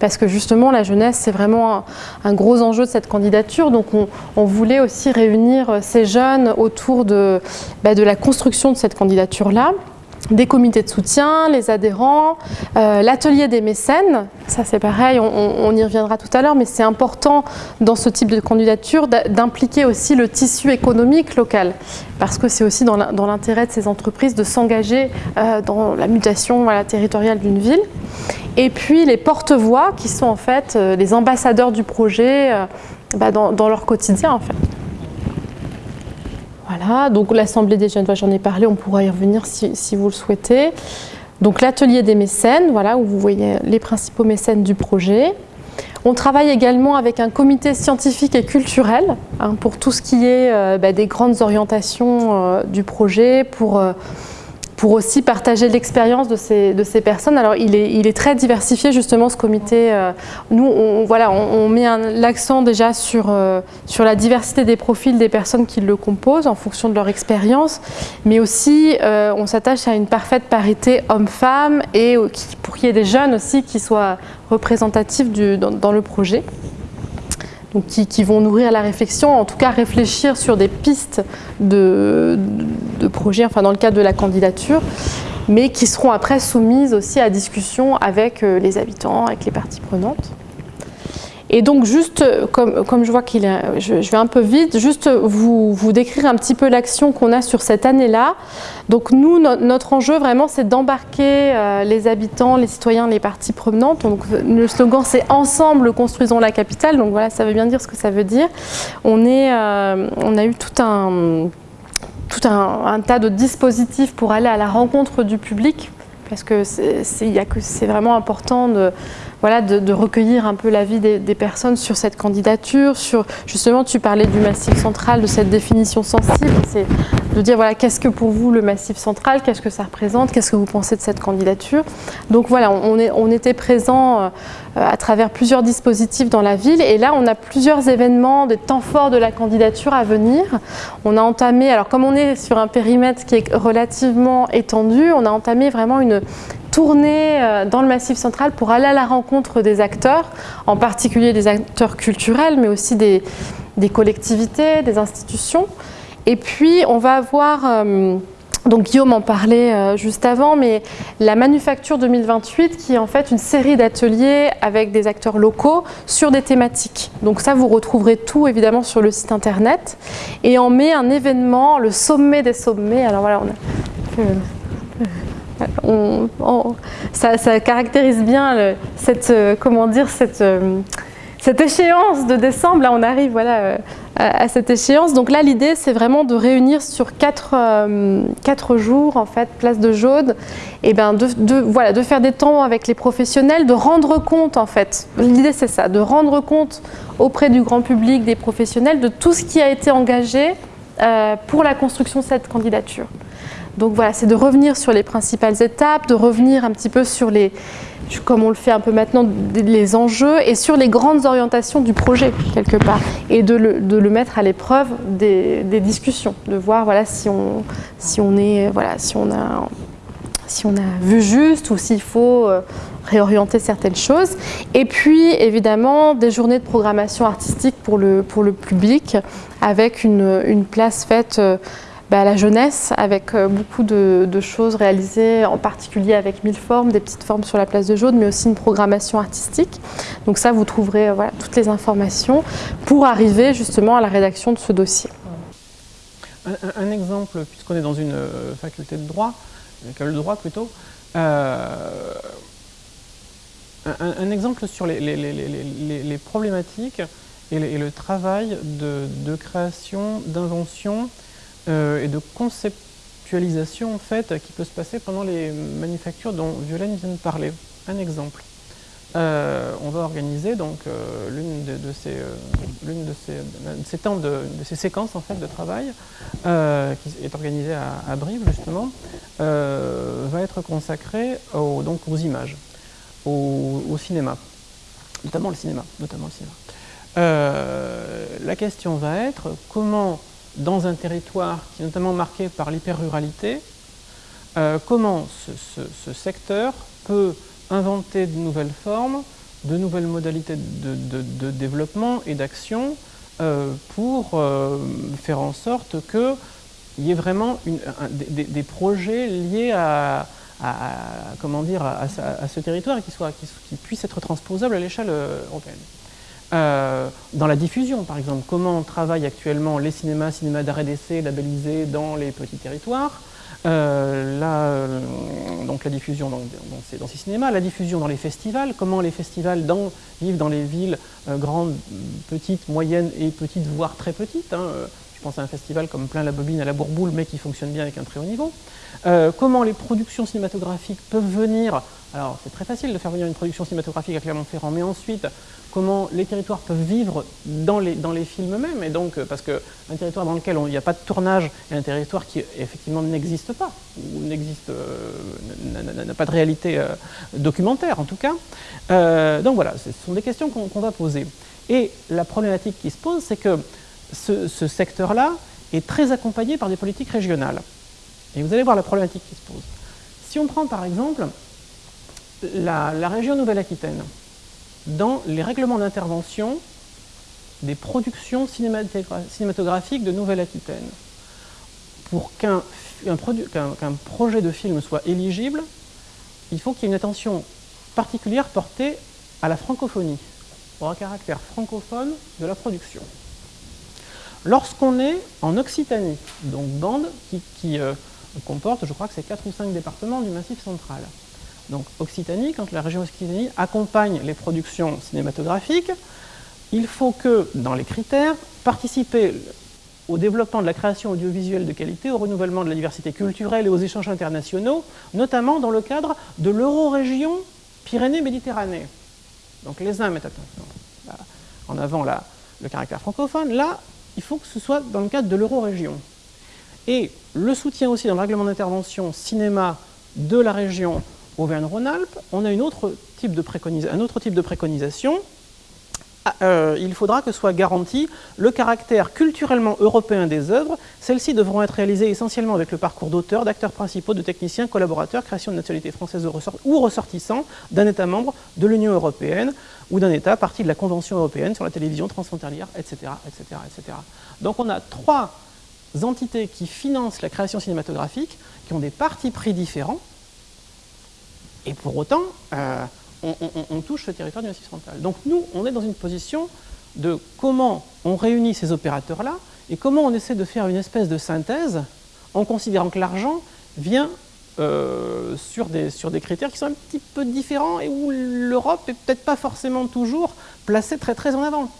parce que justement la jeunesse c'est vraiment un, gros enjeu de cette candidature, donc on, voulait aussi réunir ces jeunes autour ben, de la construction de cette candidature-là des comités de soutien, les adhérents, euh, l'atelier des mécènes, ça c'est pareil, on, y reviendra tout à l'heure, mais c'est important dans ce type de candidature d'impliquer aussi le tissu économique local, parce que c'est aussi dans l'intérêt de ces entreprises de s'engager euh, dans la mutation territoriale d'une ville. Et puis les porte-voix qui sont en fait euh, les ambassadeurs du projet bah, dans, dans leur quotidien en fait. Voilà, donc l'Assemblée des jeunes, j'en ai parlé, on pourra y revenir si, vous le souhaitez. Donc l'atelier des mécènes, voilà, où vous voyez les principaux mécènes du projet. On travaille également avec un comité scientifique et culturel hein, pour tout ce qui est euh, bah, des grandes orientations euh, du projet, pour euh, pour aussi partager l'expérience de ces, de ces personnes. Alors il est, il est très diversifié justement ce comité. Euh, nous, on, voilà, on, met l'accent déjà sur, euh, sur la diversité des profils des personnes qui le composent en fonction de leur expérience, mais aussi euh, on s'attache à une parfaite parité homme-femme et pour qu'il y ait des jeunes aussi qui soient représentatifs dans le projet donc qui, vont nourrir la réflexion, en tout cas réfléchir sur des pistes de, projets, enfin dans le cadre de la candidature, mais qui seront après soumises aussi à discussion avec euh, les habitants, avec les parties prenantes. Et donc juste, comme, comme je vois qu'il je, vais un peu vite, juste vous, vous décrire un petit peu l'action qu'on a sur cette année-là. Donc nous, notre enjeu vraiment, c'est d'embarquer euh, les habitants, les citoyens, les parties prenantes. Donc le slogan, c'est « Ensemble, construisons la capitale ». Donc voilà, ça veut bien dire ce que ça veut dire. On, est, euh, on a eu tout un tout un, un, tas de dispositifs pour aller à la rencontre du public parce que c'est vraiment important de, voilà, de, recueillir un peu l'avis des, des, personnes sur cette candidature, sur justement tu parlais du massif central, de cette définition sensible, c'est de dire voilà qu'est-ce que pour vous le massif central, qu'est-ce que ça représente, qu'est-ce que vous pensez de cette candidature. Donc voilà, on, est, on était présent euh, à travers plusieurs dispositifs dans la ville et là on a plusieurs événements, des temps forts de la candidature à venir. On a entamé, alors comme on est sur un périmètre qui est relativement étendu, on a entamé vraiment une tourner euh, dans le Massif central pour aller à la rencontre des acteurs, en particulier des acteurs culturels, mais aussi des, collectivités, des institutions. Et puis, on va avoir... Euh, donc Guillaume en parlait euh, juste avant, mais la Manufacture 2028 qui est en fait une série d'ateliers avec des acteurs locaux sur des thématiques. Donc ça, vous retrouverez tout évidemment sur le site internet. Et on met un événement, le sommet des sommets. Alors voilà, on a ça, caractérise bien cette, euh, comment dire, cette, euh, cette échéance de décembre. Là, on arrive voilà, euh, à, cette échéance. Donc là, l'idée, c'est vraiment de réunir sur quatre, quatre, jours, en fait, place de Jaude, et ben de, voilà, de faire des temps avec les professionnels, de rendre compte, en fait. L'idée, c'est ça, de rendre compte auprès du grand public, des professionnels, de tout ce qui a été engagé pour la construction de cette candidature. Donc voilà, c'est de revenir sur les principales étapes, de revenir un petit peu sur les, comme on le fait un peu maintenant, les enjeux et sur les grandes orientations du projet, quelque part, et de le, mettre à l'épreuve des, discussions, de voir voilà, si, on, si, on est, voilà, si, on a, si on a vu juste ou s'il faut euh, réorienter certaines choses. Et puis, évidemment, des journées de programmation artistique pour le, pour le public, avec une, une place faite euh, bah, la jeunesse, avec euh, beaucoup de, choses réalisées, en particulier avec mille formes, des petites formes sur la place de Jaude, mais aussi une programmation artistique. Donc ça, vous trouverez euh, toutes les informations pour arriver justement à la rédaction de ce dossier. un, exemple, puisqu'on est dans une faculté de droit, une école de droit plutôt, un, exemple sur les, problématiques et, le travail de, création, d'invention et de conceptualisation en fait, qui peut se passer pendant les manufactures dont Violaine vient de parler. Un exemple. Euh, on va organiser donc euh, l'une de, ces, euh, de, ces, temps de, ces séquences en fait de travail qui est organisée à, Brive justement va être consacrée aux, donc aux images, au, cinéma, notamment le cinéma, notamment le cinéma. la question va être comment dans un territoire qui est notamment marqué par l'hyper-ruralité, comment ce secteur peut inventer de nouvelles formes, de nouvelles modalités de, développement et d'action euh, pour euh, faire en sorte qu'il y ait vraiment des, projets liés à, comment dire, à, ce territoire et qui, qui, puissent être transposables à l'échelle euh, dans la diffusion, par exemple, comment on travaille actuellement les cinémas, cinémas d'arrêt d'essai labellisés dans les petits territoires, euh, la, euh, donc la diffusion dans, ces, cinémas, la diffusion dans les festivals, comment les festivals vivent dans les villes euh, grandes, petites, moyennes et petites, voire très petites. Hein, je pense à un festival comme Plein la Bobine à la Bourboule, mais qui fonctionne bien avec un très haut niveau. comment les productions cinématographiques peuvent venir alors c'est très facile de faire venir une production cinématographique à Clermont-Ferrand, mais ensuite, comment les territoires peuvent vivre dans les, dans les films eux-mêmes, et donc, parce qu'un territoire dans lequel il n'y a pas de tournage est un territoire qui effectivement n'existe pas, ou n'existe, euh, n'a pas de réalité euh, documentaire en tout cas. Euh, donc voilà, ce sont des questions qu'on va poser. Et la problématique qui se pose, c'est que ce secteur-là est très accompagné par des politiques régionales. Et vous allez voir la problématique qui se pose. Si on prend par exemple la, région Nouvelle-Aquitaine, dans les règlements d'intervention des productions cinématographiques de Nouvelle-Aquitaine, pour qu'un projet de film soit éligible, il faut qu'il y ait une attention particulière portée à la francophonie, au caractère francophone de la production. Lorsqu'on est en Occitanie, donc bande qui, euh, comporte, je crois que c'est 4 ou 5 départements du Massif central, donc Occitanie, quand la région Occitanie accompagne les productions cinématographiques, il faut que, dans les critères, participer au développement de la création audiovisuelle de qualité, au renouvellement de la diversité culturelle et aux échanges internationaux, notamment dans le cadre de l'euro-région Pyrénées-Méditerranée. Donc les uns mettent en avant le caractère francophone, là, il faut que ce soit dans le cadre de l'euro-région. Et le soutien aussi dans le règlement d'intervention cinéma de la région Auvergne-Rhône-Alpes, on a un autre type de préconisation. Ah, euh, il faudra que soit garanti le caractère culturellement européen des œuvres. Celles-ci devront être réalisées essentiellement avec le parcours d'auteurs, d'acteurs principaux, de techniciens, collaborateurs, création de nationalité française ou ressortissants d'un État membre de l'Union européenne ou d'un État partie de la Convention européenne sur la télévision transfrontalière, etc., etc., etc. Donc on a trois entités qui financent la création cinématographique, qui ont des partis pris différents, et pour autant, euh, on, touche le territoire du Massif central. Donc nous, on est dans une position de comment on réunit ces opérateurs-là et comment on essaie de faire une espèce de synthèse en considérant que l'argent vient euh, sur, des, critères qui sont un petit peu différents et où l'Europe n'est peut-être pas forcément toujours placée très très en avant.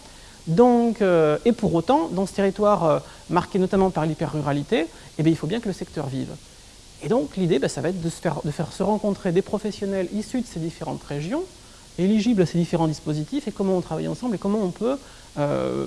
Donc, euh, et pour autant, dans ce territoire marqué notamment par l'hyper-ruralité, eh il faut bien que le secteur vive. Et donc l'idée, bah, ça va être de, faire, se rencontrer des professionnels issus de ces différentes régions, éligibles à ces différents dispositifs, et comment on travaille ensemble, et comment on peut euh,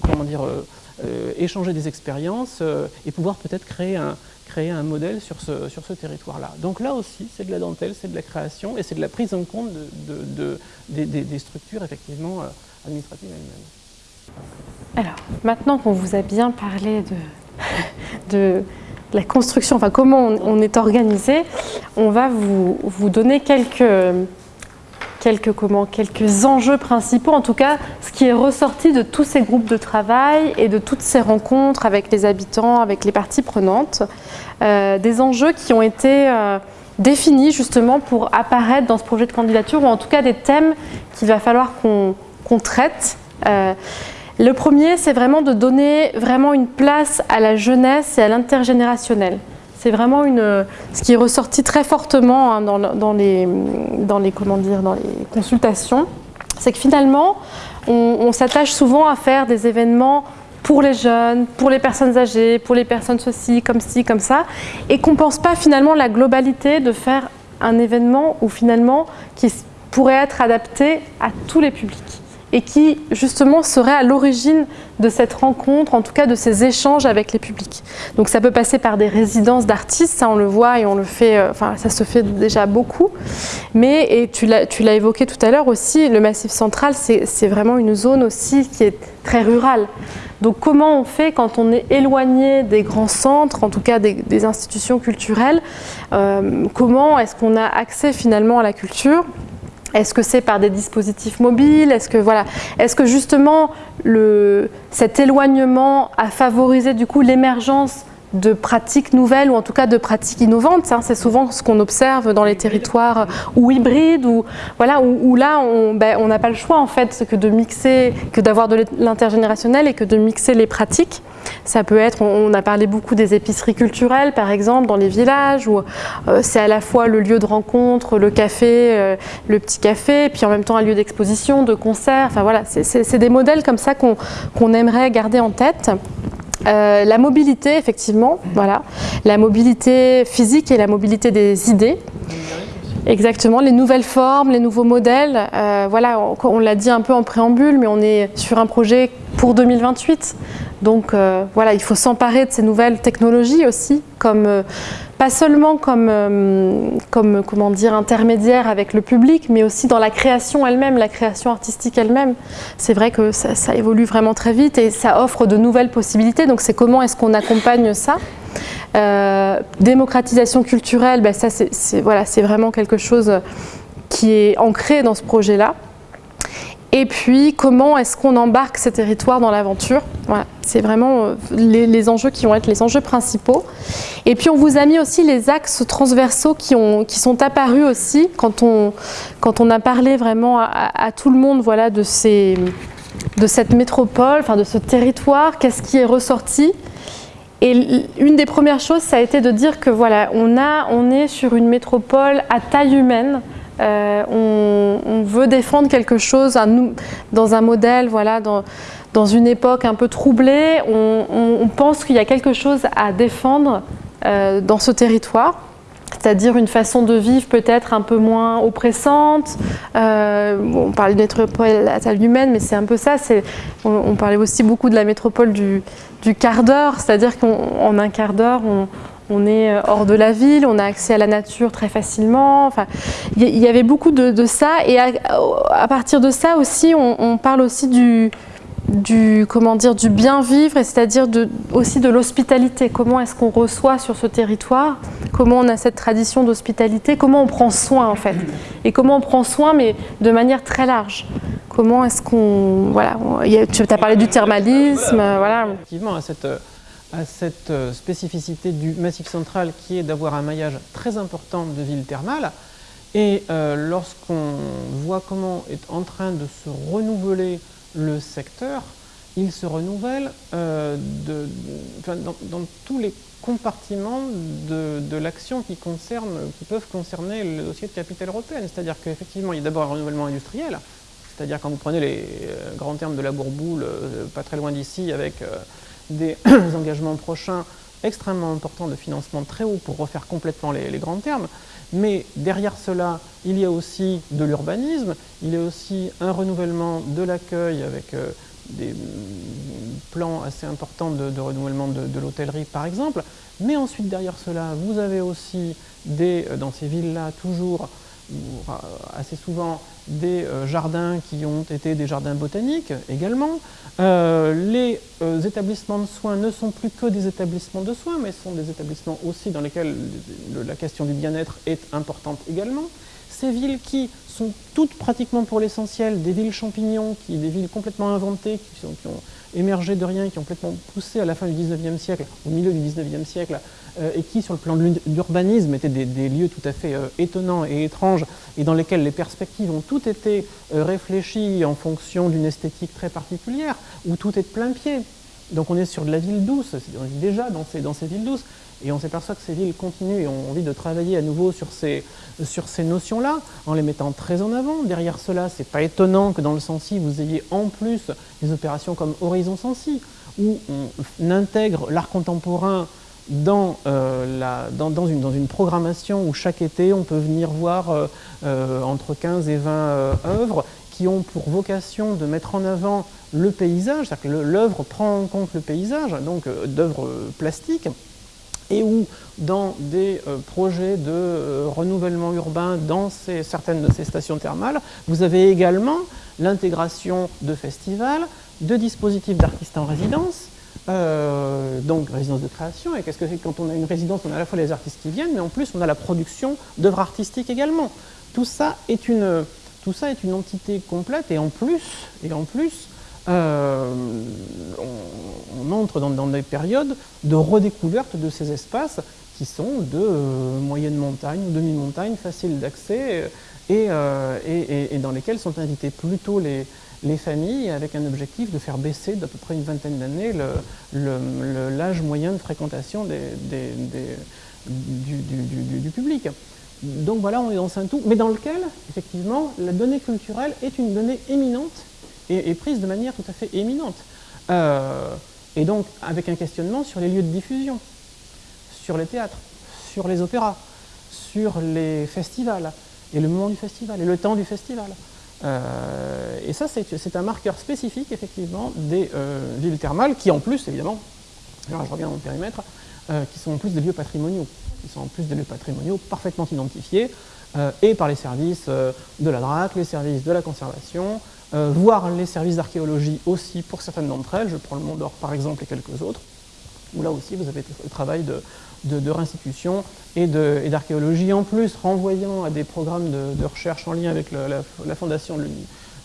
comment dire, euh, euh, échanger des expériences et pouvoir peut-être créer un, modèle sur ce, territoire-là. Donc là aussi, c'est de la dentelle, c'est de la création, et c'est de la prise en compte de, des, structures effectivement administratives elles-mêmes. Alors, maintenant qu'on vous a bien parlé de la construction, enfin comment on, est organisé, on va vous, donner quelques, quelques, comment, quelques enjeux principaux, en tout cas ce qui est ressorti de tous ces groupes de travail et de toutes ces rencontres avec les habitants, avec les parties prenantes, euh, des enjeux qui ont été euh, définis justement pour apparaître dans ce projet de candidature, ou en tout cas des thèmes qu'il va falloir qu'on traite. Euh, Le premier, c'est vraiment de donner vraiment une place à la jeunesse et à l'intergénérationnel. C'est vraiment une, ce qui est ressorti très fortement hein, dans, les, dans, les, comment dire, dans les consultations. C'est que finalement, on, s'attache souvent à faire des événements pour les jeunes, pour les personnes âgées, pour les personnes ceci, comme ci, comme ça, et qu'on ne pense pas finalement la globalité de faire un événement où finalement qui pourrait être adapté à tous les publics et qui justement serait à l'origine de cette rencontre, en tout cas de ces échanges avec les publics. Donc ça peut passer par des résidences d'artistes, ça on le voit et on le fait, euh, enfin ça se fait déjà beaucoup, mais et tu l'as évoqué tout à l'heure aussi, le Massif central c'est vraiment une zone aussi qui est très rurale. Donc comment on fait quand on est éloigné des grands centres, en tout cas des, institutions culturelles, euh, comment est-ce qu'on a accès finalement à la culture? Est-ce que c'est par des dispositifs mobiles? Est-ce que, voilà, est que justement cet éloignement a favorisé du coup l'émergence de pratiques nouvelles ou en tout cas de pratiques innovantes. Hein. C'est souvent ce qu'on observe dans les territoires ou hybrides ou voilà où, là ben, on n'a pas le choix en fait que de mixer, que d'avoir de l'intergénérationnel et que de mixer les pratiques. Ça peut être, on a parlé beaucoup des épiceries culturelles par exemple dans les villages où euh, c'est à la fois le lieu de rencontre, le café, euh, le petit café, puis en même temps un lieu d'exposition, de concert. Enfin voilà, c'est des modèles comme ça qu'on aimerait garder en tête. Euh, la mobilité, effectivement, voilà. La mobilité physique et la mobilité des idées. Exactement, les nouvelles formes, les nouveaux modèles. Euh, voilà, on, l'a dit un peu en préambule, mais on est sur un projet pour 2028. Donc euh, voilà, il faut s'emparer de ces nouvelles technologies aussi, comme pas seulement comme, euh, comme comment dire, intermédiaire avec le public, mais aussi dans la création elle-même, la création artistique elle-même. C'est vrai que ça, évolue vraiment très vite et ça offre de nouvelles possibilités. Donc c'est comment est-ce qu'on accompagne ça? Euh, Démocratisation culturelle, ben ça c'est voilà, vraiment quelque chose qui est ancré dans ce projet-là. Et puis, comment est-ce qu'on embarque ces territoires dans l'aventure voilà, C'est vraiment euh, les, enjeux qui vont être les enjeux principaux. Et puis, on vous a mis aussi les axes transversaux qui, ont, qui sont apparus aussi quand on, a parlé vraiment à, tout le monde de, cette métropole, enfin de ce territoire, qu'est-ce qui est ressorti et une des premières choses, ça a été de dire que voilà, on, a, on est sur une métropole à taille humaine, euh, on, veut défendre quelque chose dans un modèle, voilà, dans, une époque un peu troublée. On, pense qu'il y a quelque chose à défendre euh, dans ce territoire c'est-à-dire une façon de vivre peut-être un peu moins oppressante. Euh, on parlait de métropole à taille humaine, mais c'est un peu ça. On, parlait aussi beaucoup de la métropole du, du quart d'heure, c'est-à-dire qu'en un quart d'heure, on, on est euh, hors de la ville, on a accès à la nature très facilement. Enfin, il y, avait beaucoup de, ça. Et à, partir de ça aussi, on, parle aussi du, comment dire, du bien vivre, c'est-à-dire aussi de l'hospitalité. Comment est-ce qu'on reçoit sur ce territoire? Comment on a cette tradition d'hospitalité? Comment on prend soin en fait? Et comment on prend soin, mais de manière très large? Comment est-ce qu'on... Voilà, tu as parlé du thermalisme, voilà. Effectivement, cette à cette euh, spécificité du Massif central qui est d'avoir un maillage très important de villes thermales. Et euh, lorsqu'on voit comment est en train de se renouveler le secteur, il se renouvelle euh, dans, tous les compartiments de, l'action qui, qui peuvent concerner le dossier de capitale européenne. C'est-à-dire qu'effectivement, il y a d'abord un renouvellement industriel, c'est-à-dire quand vous prenez les grands termes de la Bourboule, pas très loin d'ici, avec des engagements prochains extrêmement importants de financement très haut pour refaire complètement les, grands termes. Mais derrière cela, il y a aussi de l'urbanisme, il y a aussi un renouvellement de l'accueil avec euh, des plans assez importants de, renouvellement de, l'hôtellerie par exemple. Mais ensuite derrière cela, vous avez aussi des, euh, dans ces villes-là toujours assez souvent des euh, jardins qui ont été des jardins botaniques également. Euh, les euh, établissements de soins ne sont plus que des établissements de soins, mais sont des établissements aussi dans lesquels la question du bien-être est importante également. Ces villes qui sont toutes pratiquement pour l'essentiel des villes champignons, qui, des villes complètement inventées, qui, ont émergé de rien, qui ont complètement poussé à la fin du 19e siècle, au milieu du 19e siècle, euh, et qui, sur le plan de l'urbanisme, étaient des, des, lieux tout à fait euh, étonnants et étranges, et dans lesquels les perspectives ont toutes été euh, réfléchies en fonction d'une esthétique très particulière, où tout est de plein pied. Donc on est sur de la ville douce, on est déjà dans ces, dans ces villes douces, et on s'aperçoit que ces villes continuent et ont envie de travailler à nouveau sur ces, notions-là, en les mettant très en avant. Derrière cela, ce n'est pas étonnant que dans le Sensi, vous ayez en plus des opérations comme Horizon Sensi, où on intègre l'art contemporain dans, euh, dans, une, programmation où chaque été, on peut venir voir euh, euh, entre 15 et 20 euh, œuvres qui ont pour vocation de mettre en avant le paysage, c'est-à-dire que l'œuvre prend en compte le paysage, donc d'œuvres plastiques, et où dans des euh, projets de euh, renouvellement urbain dans certaines de ces stations thermales, vous avez également l'intégration de festivals, de dispositifs d'artistes en résidence, euh, donc résidence de création, et qu'est-ce que c'est quand on a une résidence, on a à la fois les artistes qui viennent, mais en plus on a la production d'œuvres artistiques également. Tout ça est une, tout ça est une entité complète, et en plus, et en plus euh, on, entre dans, des périodes de redécouverte de ces espaces qui sont de euh, moyenne montagne ou demi-montagne, faciles d'accès, et, euh, et, dans lesquels sont invités plutôt les, les familles avec un objectif de faire baisser d'à peu près une vingtaine d'années l'âge moyen de fréquentation du, public. Donc voilà, on est dans un tout, mais dans lequel, effectivement, la donnée culturelle est une donnée éminente et prise de manière tout à fait éminente. Euh, et donc avec un questionnement sur les lieux de diffusion, sur les théâtres, sur les opéras, sur les festivals, et le moment du festival, et le temps du festival. Euh, et ça, c'est un marqueur spécifique, effectivement, des euh, villes thermales, qui en plus, évidemment, alors je reviens à mon périmètre, qui sont en plus des lieux patrimoniaux, qui sont en plus des lieux patrimoniaux parfaitement identifiés, et par les services de la DRAC, les services de la conservation, voire les services d'archéologie aussi pour certaines d'entre elles, je prends le Mont d'Or par exemple et quelques autres, où là aussi vous avez le travail de, de, réinstitution et d'archéologie en plus, renvoyant à des programmes de, recherche en lien avec la, fondation de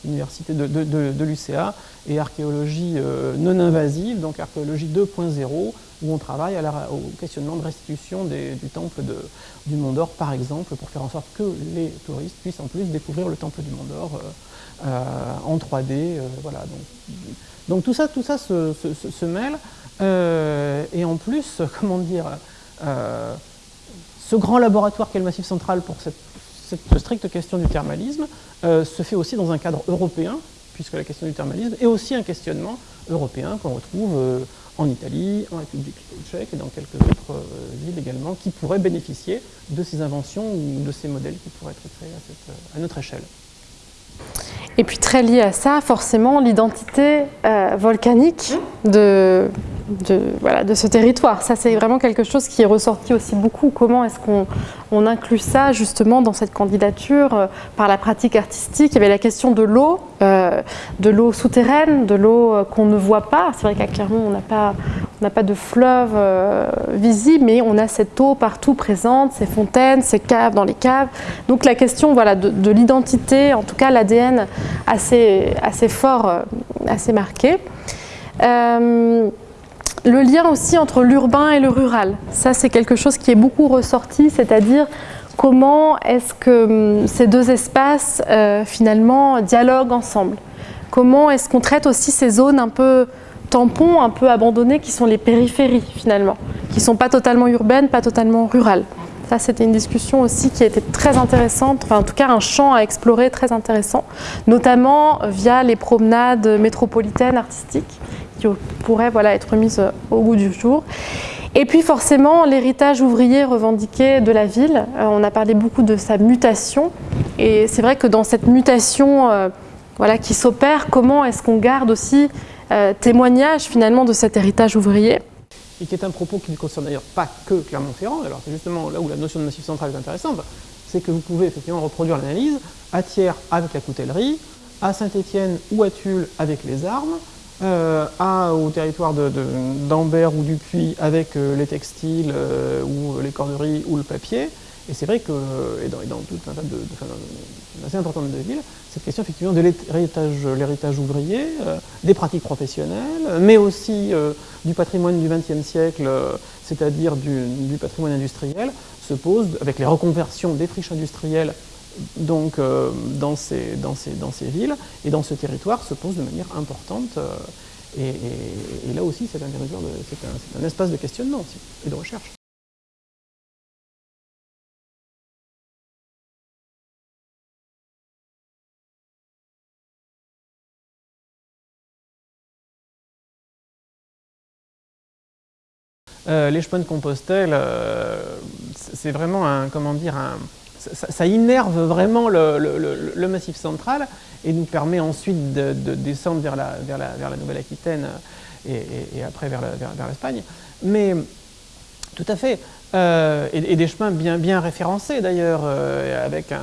l'université de, l'UCA et archéologie euh, non invasive, donc archéologie 2.0, où on travaille au questionnement de restitution du temple du Mont d'Or, par exemple, pour faire en sorte que les touristes puissent en plus découvrir le temple du Mont d'Or euh, euh, en 3D. Euh, voilà. Donc, tout ça, tout ça se, mêle. Euh, et en plus, comment dire, euh, ce grand laboratoire qu'est le Massif central pour cette, stricte question du thermalisme euh, se fait aussi dans un cadre européen, puisque la question du thermalisme est aussi un questionnement européen qu'on retrouve euh, en Italie, en République tchèque et dans quelques autres euh, villes également, qui pourraient bénéficier de ces inventions ou de ces modèles qui pourraient être créés à notre échelle. Et puis très lié à ça, forcément, l'identité euh, volcanique de, de, voilà, de ce territoire. Ça, c'est vraiment quelque chose qui est ressorti aussi beaucoup. Comment est-ce qu'on on inclut ça justement dans cette candidature euh, par la pratique artistique? Il y avait la question de l'eau, euh, de l'eau souterraine, de l'eau qu'on ne voit pas. C'est vrai qu'à Clermont, on n'a pas, on pas de fleuve visible, mais on a cette eau partout présente, ces fontaines, ces caves dans les caves. Donc la question voilà, de, de l'identité, en tout cas l'ADN assez, assez fort, euh, assez marqué. Euh, le lien aussi entre l'urbain et le rural, ça c'est quelque chose qui est beaucoup ressorti, c'est-à-dire comment est-ce que hum, ces deux espaces euh, finalement dialoguent ensemble. Comment est-ce qu'on traite aussi ces zones un peu tampons, un peu abandonnées, qui sont les périphéries finalement, qui ne sont pas totalement urbaines, pas totalement rurales. Ça, c'était une discussion aussi qui a été très intéressante, enfin en tout cas un champ à explorer très intéressant, notamment via les promenades métropolitaines artistiques qui pourraient être mises au goût du jour. Et puis forcément, l'héritage ouvrier revendiqué de la ville, euh, on a parlé beaucoup de sa mutation, et c'est vrai que dans cette mutation euh, voilà, qui s'opère, comment est-ce qu'on garde aussi euh, témoignage finalement de cet héritage ouvrier? Et qui est un propos qui ne concerne d'ailleurs pas que Clermont-Ferrand, alors c'est justement là où la notion de massif central est intéressante, c'est que vous pouvez effectivement reproduire l'analyse à Thiers avec la coutellerie, à Saint-Étienne ou à Tulle avec les armes, euh, à, au territoire d'Ambert ou du Puy avec euh, les textiles euh, ou les corderies ou le papier, Et c'est vrai que, et dans, tout un tas de, de, assez importante de villes, cette question effectivement de l'héritage ouvrier, euh, des pratiques professionnelles, mais aussi euh, du patrimoine du XXe siècle, euh, c'est-à-dire du, patrimoine industriel, se pose avec les reconversions des friches industrielles donc, dans, ces, villes et dans ce territoire se pose de manière importante. Et, là aussi, c'est un, un, un, espace de questionnement aussi, et de recherche. Euh, les chemins de Compostelle, euh, c'est vraiment un, comment dire, ça, innerve vraiment le, massif central et nous permet ensuite de, descendre vers la, Nouvelle-Aquitaine et, après vers l'Espagne. Mais tout à fait, euh, et, des chemins bien, bien référencés d'ailleurs, avec un,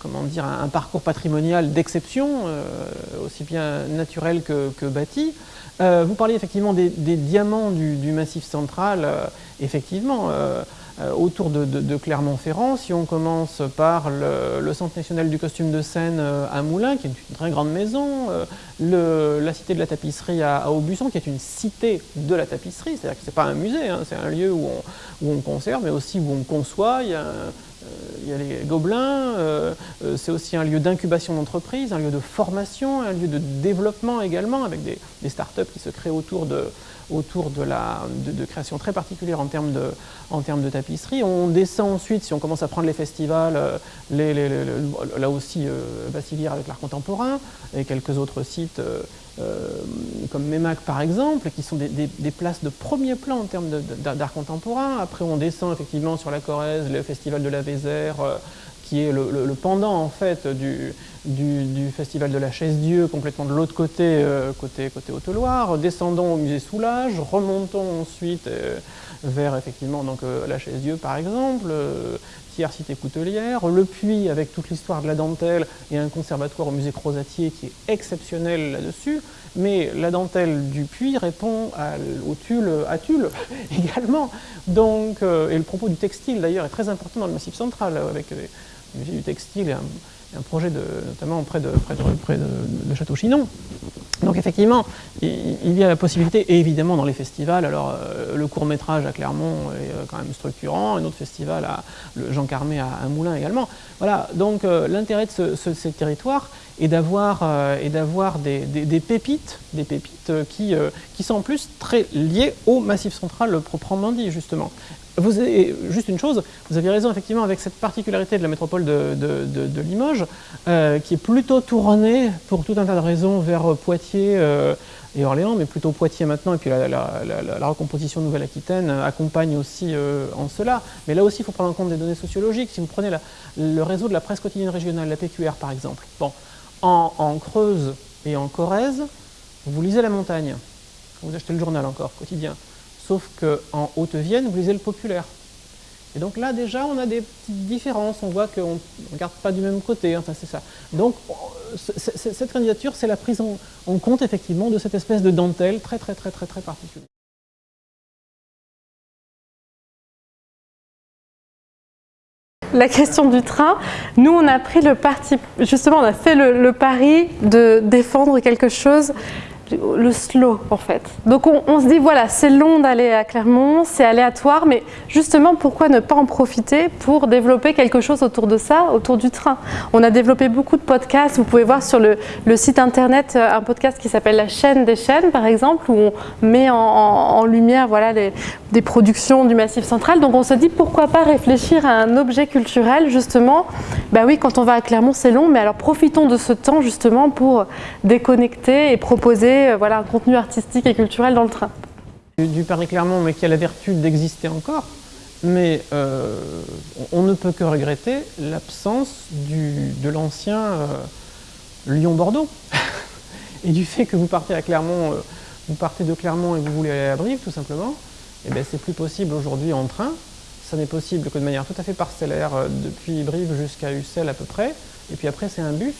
comment dire, un, parcours patrimonial d'exception, aussi bien naturel que bâti. Euh, vous parliez effectivement des, diamants du, Massif central. Euh, effectivement, euh, autour de, Clermont-Ferrand, si on commence par le, Centre national du costume de scène à Moulins, qui est une très grande maison, la cité de la tapisserie à, Aubusson, qui est une cité de la tapisserie, c'est-à-dire que ce n'est pas un musée, hein, c'est un lieu où on, conserve, mais aussi où on conçoit. Il y a les gobelins, euh, euh, c'est aussi un lieu d'incubation d'entreprise, un lieu de formation, un lieu de développement également, avec des, startups qui se créent autour de, autour de, la, de, création très particulière en termes, de, en termes de tapisserie. On descend ensuite, si on commence à prendre les festivals, euh, là aussi euh, avec l'art contemporain, et quelques autres sites euh, euh, comme MEMAC par exemple, qui sont des, places de premier plan en termes d'art contemporain. Après on descend effectivement sur la Corrèze, le festival de la Vézère, qui est le, pendant en fait du, festival de la Chaise-Dieu, complètement de l'autre côté, euh, côté, côté Haute-Loire, descendons au musée Soulage, remontons ensuite euh, vers effectivement donc, euh, la Chaise-Dieu par exemple, Cité Coutelière, le Puy avec toute l'histoire de la dentelle et un conservatoire au musée Crozatier qui est exceptionnel là-dessus, mais la dentelle du Puy répond au tulle à Tulle également. Donc, et le propos du textile d'ailleurs est très important dans le Massif central avec du textile et un, projet de, notamment près de, près de, près de, Château Chinon. Donc effectivement, il, y a la possibilité, et évidemment dans les festivals, alors euh, le court métrage à Clermont est euh, quand même structurant, un autre festival, à, Jean Carmé à, Moulins également. Voilà, donc euh, l'intérêt de ce, ce, ces territoires est d'avoir des, pépites, des pépites qui sont en plus très liées au Massif central proprement dit, justement. Vous avez, juste une chose, vous aviez raison effectivement avec cette particularité de la métropole de, Limoges, euh, qui est plutôt tournée pour tout un tas de raisons vers Poitiers euh, et Orléans, mais plutôt Poitiers maintenant, et puis la, recomposition Nouvelle-Aquitaine accompagne aussi euh, en cela. Mais là aussi, il faut prendre en compte des données sociologiques. Si vous prenez le réseau de la presse quotidienne régionale, la PQR par exemple, bon, en, en Creuse et en Corrèze, vous lisez la montagne, vous achetez le journal encore, quotidien. Sauf qu'en Haute-Vienne, vous lisez le populaire. Et donc là, déjà, on a des petites différences. On voit qu'on ne regarde pas du même côté. Enfin, c'est ça. Donc, cette candidature, c'est la prise en, compte, effectivement, de cette espèce de dentelle très, très, très, très, très particulière. La question du train, nous on a pris le parti, justement on a fait le pari de défendre quelque chose le slow en fait. Donc on, se dit voilà, c'est long d'aller à Clermont, c'est aléatoire, mais justement pourquoi ne pas en profiter pour développer quelque chose autour de ça, autour du train? On a développé beaucoup de podcasts, vous pouvez voir sur le, site internet euh, un podcast qui s'appelle La chaîne des chaînes par exemple, où on met en, lumière voilà, des productions du Massif central. Donc on se dit pourquoi pas réfléchir à un objet culturel justement. Bah oui, quand on va à Clermont c'est long, mais alors profitons de ce temps justement pour déconnecter et proposer euh, voilà, un contenu artistique et culturel dans le train. Du, Paris-Clermont, mais qui a la vertu d'exister encore, mais euh, on ne peut que regretter l'absence de l'ancien euh, Lyon-Bordeaux. et du fait que vous partez à Clermont, vous partez de Clermont et vous voulez aller à Brive, tout simplement, et eh bien c'est plus possible aujourd'hui en train. Ça n'est possible que de manière tout à fait parcellaire depuis Brive jusqu'à Ussel à peu près. Et puis après, c'est un bus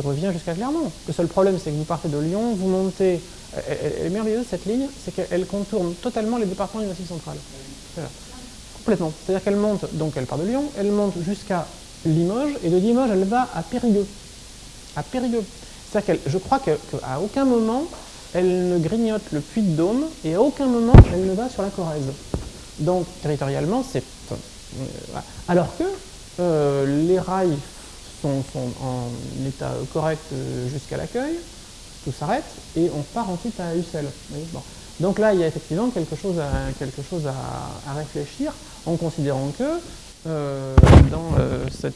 revient jusqu'à Clermont. Le seul problème, c'est que vous partez de Lyon, vous montez... Elle, est merveilleuse, cette ligne, c'est qu'elle contourne totalement les départements du Massif central. complètement. C'est-à-dire qu'elle monte, donc elle part de Lyon, elle monte jusqu'à Limoges, et de Limoges, elle va à Périgueux. À Périgueux. C'est-à-dire que je crois qu'à aucun moment, elle ne grignote le puits de Dôme, et à aucun moment, elle ne va sur la Corrèze. Donc, territorialement, c'est... Euh, alors que euh, les rails sont, en état correct euh, jusqu'à l'accueil, tout s'arrête, et on part ensuite à Ussel. Donc là, il y a effectivement quelque chose à, réfléchir, en considérant que dans, cette,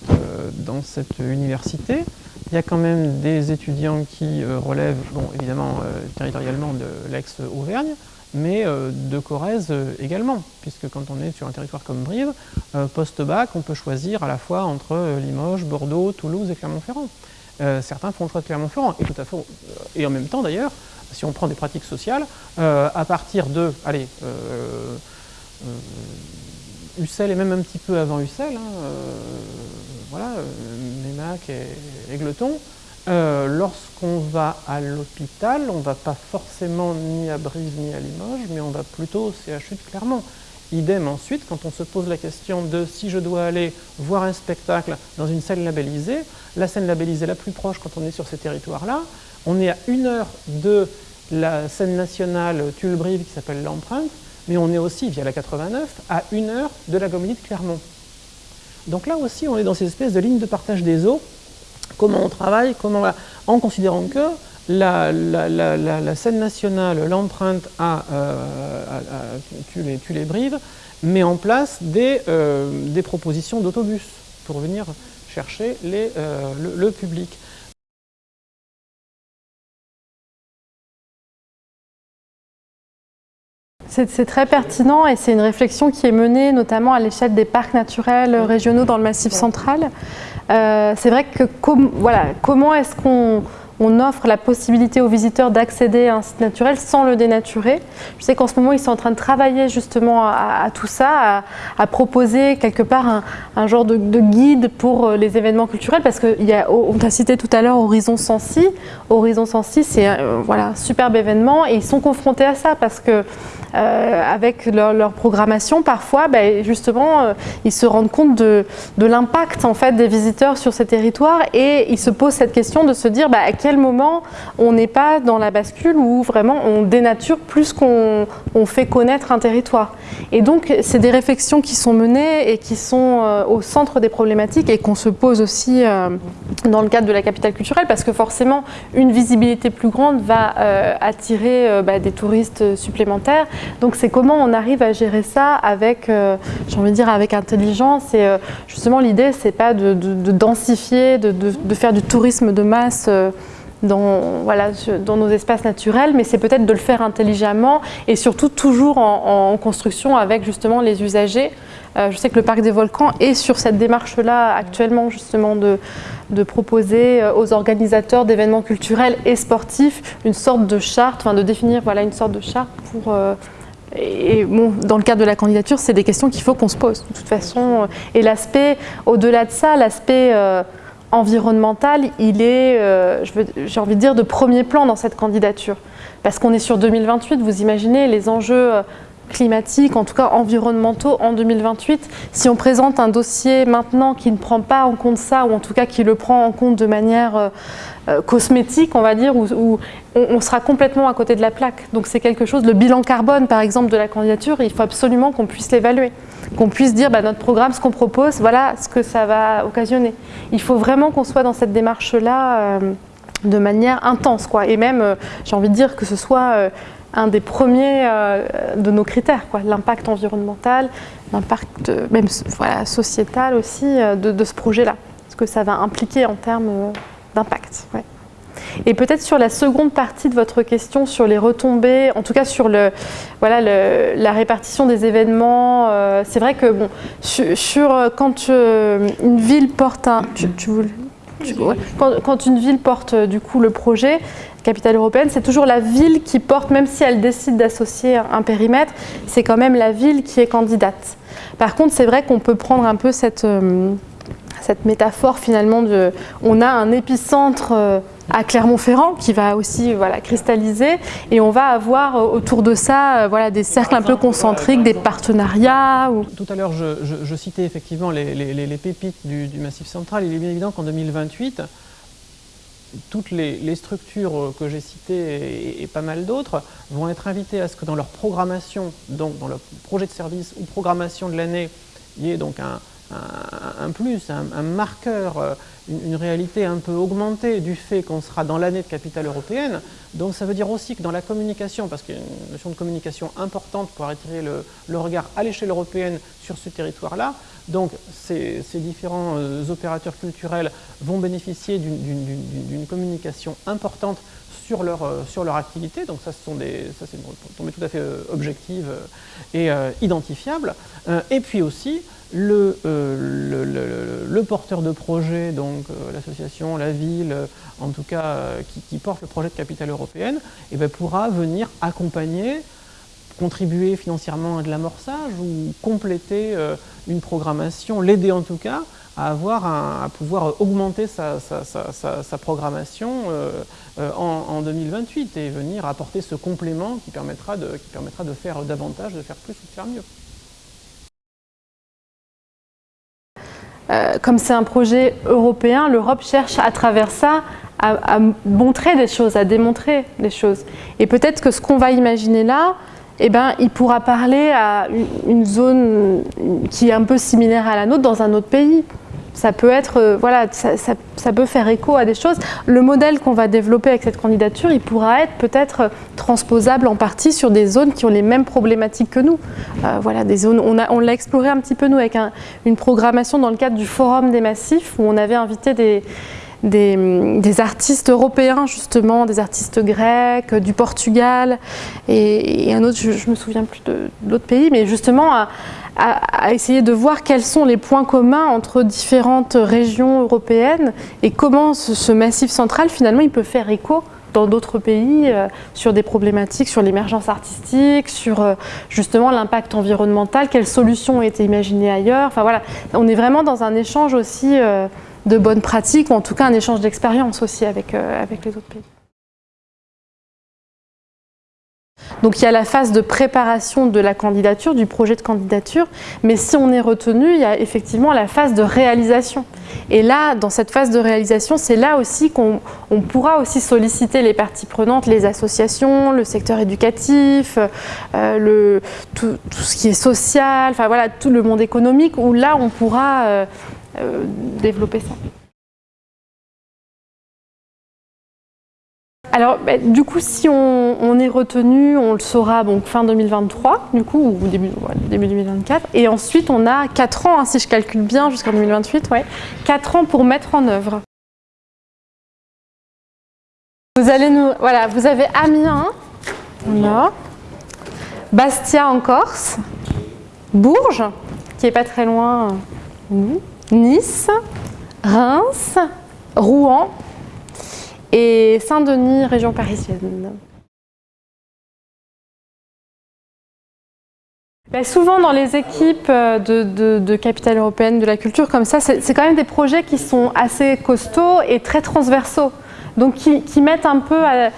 dans cette université, il y a quand même des étudiants qui relèvent, bon, évidemment, territorialement de l'ex-Auvergne, mais euh, de Corrèze euh, également, puisque quand on est sur un territoire comme Brive, euh, post-bac, on peut choisir à la fois entre Limoges, Bordeaux, Toulouse et Clermont-Ferrand. certains font le choix de Clermont-Ferrand, et tout à fait, et en même temps d'ailleurs, si on prend des pratiques sociales, à partir de, allez, Ussel et même un petit peu avant Ussel, hein, voilà, Mémac et Égleton, euh, lorsqu'on va à l'hôpital, on ne va pas forcément ni à Brive ni à Limoges, mais on va plutôt au CHU de Clermont. Idem ensuite, quand on se pose la question de si je dois aller voir un spectacle dans une salle labellisée, la scène labellisée la plus proche quand on est sur ces territoires-là, on est à une heure de la scène nationale Tulle-Brive qui s'appelle l'Empreinte, mais on est aussi, via la 89, à une heure de la Comédie de Clermont. Donc là aussi, on est dans ces espèces de lignes de partage des eaux comment on travaille, comment, en considérant que la, scène nationale, l'empreinte à, euh, tu, les, brives, met en place des, euh, des propositions d'autobus pour venir chercher euh, le, public. C'est très pertinent et c'est une réflexion qui est menée notamment à l'échelle des parcs naturels régionaux dans le Massif central. Euh, c'est vrai que voilà, comment est-ce qu'on on offre la possibilité aux visiteurs d'accéder à un site naturel sans le dénaturer? Je sais qu'en ce moment, ils sont en train de travailler justement à, tout ça, à, proposer quelque part un, genre de, guide pour euh, les événements culturels, parce qu'on t'a cité tout à l'heure Horizon 106. Horizon 106, c'est euh, voilà, un superbe événement et ils sont confrontés à ça parce que euh, avec leur, programmation, parfois, ben, justement, euh, ils se rendent compte de, l'impact en fait, des visiteurs sur ces territoires et ils se posent cette question de se dire ben, à quel moment on n'est pas dans la bascule où vraiment on dénature plus qu'on fait connaître un territoire. Et donc, c'est des réflexions qui sont menées et qui sont euh, au centre des problématiques et qu'on se pose aussi dans le cadre de la capitale culturelle parce que forcément, une visibilité plus grande va attirer ben, des touristes supplémentaires donc c'est comment on arrive à gérer ça avec, euh, j'ai envie de dire, avec intelligence. Et euh, justement, l'idée, c'est pas de, densifier, de, faire du tourisme de masse. Euh, dans, voilà, dans nos espaces naturels, mais c'est peut-être de le faire intelligemment et surtout toujours en, construction avec justement les usagers. Je sais que le Parc des Volcans est sur cette démarche-là actuellement justement de, proposer aux organisateurs d'événements culturels et sportifs une sorte de charte, enfin de définir voilà, une sorte de charte pour et bon, dans le cadre de la candidature, c'est des questions qu'il faut qu'on se pose de toute façon. Et l'aspect, au-delà de ça, l'aspect euh, environnemental, il est, euh, j'ai envie de dire, de premier plan dans cette candidature. Parce qu'on est sur 2028, vous imaginez les enjeux euh, climatiques, en tout cas environnementaux en 2028. Si on présente un dossier maintenant qui ne prend pas en compte ça, ou en tout cas qui le prend en compte de manière euh, cosmétique, on va dire, où, on, sera complètement à côté de la plaque. Donc c'est quelque chose, le bilan carbone par exemple de la candidature, il faut absolument qu'on puisse l'évaluer, qu'on puisse dire bah, notre programme, ce qu'on propose, voilà ce que ça va occasionner. Il faut vraiment qu'on soit dans cette démarche-là euh, de manière intense, quoi. Et même, euh, j'ai envie de dire que ce soit un des premiers de nos critères, l'impact environnemental, l'impact même voilà, sociétal aussi de, de ce projet-là, ce que ça va impliquer en termes d'impact. Et peut-être sur la seconde partie de votre question, sur les retombées, en tout cas sur le, voilà, la répartition des événements, euh, c'est vrai que bon, sur, euh, quand euh, une ville porte un... quand, une ville porte du coup le projet, capitale européenne, c'est toujours la ville qui porte, même si elle décide d'associer un périmètre, c'est quand même la ville qui est candidate. Par contre, c'est vrai qu'on peut prendre un peu cette cette métaphore finalement de on a un épicentre euh, à Clermont-Ferrand qui va aussi voilà, cristalliser et on va avoir autour de ça voilà, des cercles un peu concentriques, des partenariats. Ou... Tout à l'heure, je, citais effectivement les, pépites du, du, Massif central. Il est bien évident qu'en 2028, toutes les, structures que j'ai citées et, pas mal d'autres vont être invitées à ce que dans leur programmation, donc dans leur projet de service ou programmation de l'année, il y ait donc un, plus, un, marqueur, euh, une, réalité un peu augmentée du fait qu'on sera dans l'année de capitale européenne. Donc ça veut dire aussi que dans la communication, parce qu'il y a une notion de communication importante pour attirer le regard à l'échelle européenne sur ce territoire-là, donc ces, différents euh, opérateurs culturels vont bénéficier d'une communication importante sur leur, euh, sur leur activité, donc ça, c'est une tout à fait euh, objective et identifiable. et puis aussi, le, le, porteur de projet, donc l'association, la ville, en tout cas qui, porte le projet de capitale européenne, eh bien, pourra venir accompagner contribuer financièrement à de l'amorçage ou compléter euh, une programmation, l'aider en tout cas à, avoir à pouvoir augmenter sa, programmation euh, euh, en, 2028 et venir apporter ce complément qui permettra de, qui permettra de faire davantage, de faire plus ou de faire mieux. Comme c'est un projet européen, l'Europe cherche à travers ça à, à, montrer des choses, à démontrer des choses. Et peut-être que ce qu'on va imaginer là, eh ben, il pourra parler à une zone qui est un peu similaire à la nôtre dans un autre pays. Ça peut être, euh, voilà, ça, peut faire écho à des choses. Le modèle qu'on va développer avec cette candidature, il pourra être peut-être transposable en partie sur des zones qui ont les mêmes problématiques que nous. Euh, voilà, des zones, on l'a exploré un petit peu nous avec une programmation dans le cadre du Forum des Massifs où on avait invité des, artistes européens justement, des artistes grecs, du Portugal et, un autre, je, ne me souviens plus de, l'autre pays, mais justement essayer de voir quels sont les points communs entre différentes régions européennes et comment ce, massif central finalement il peut faire écho dans d'autres pays euh, sur des problématiques, sur l'émergence artistique, sur euh, justement l'impact environnemental, quelles solutions ont été imaginées ailleurs. Enfin voilà, on est vraiment dans un échange aussi euh, de bonnes pratiques, ou en tout cas un échange d'expérience aussi avec, avec les autres pays. Donc il y a la phase de préparation de la candidature, du projet de candidature, mais si on est retenu, il y a effectivement la phase de réalisation. Et là, dans cette phase de réalisation, c'est là aussi qu'on pourra aussi solliciter les parties prenantes, les associations, le secteur éducatif, euh, tout, ce qui est social, enfin voilà, tout le monde économique, où là on pourra euh, euh, développer ça. Alors, bah, du coup, si on, est retenu, on le saura donc fin 2023, du coup, ou début, début 2024. Et ensuite, on a 4 ans, hein, si je calcule bien, jusqu'en 2028, ouais, 4 ans pour mettre en œuvre. Vous avez Amiens, là, Bastia en Corse, Bourges, qui est pas très loin, nous, Nice, Reims, Rouen et Saint-Denis, région parisienne. Ben, souvent dans les équipes euh, de, de, capitale européenne de la culture comme ça, c'est quand même des projets qui sont assez costauds et très transversaux. Donc qui, qui mettent un peu à,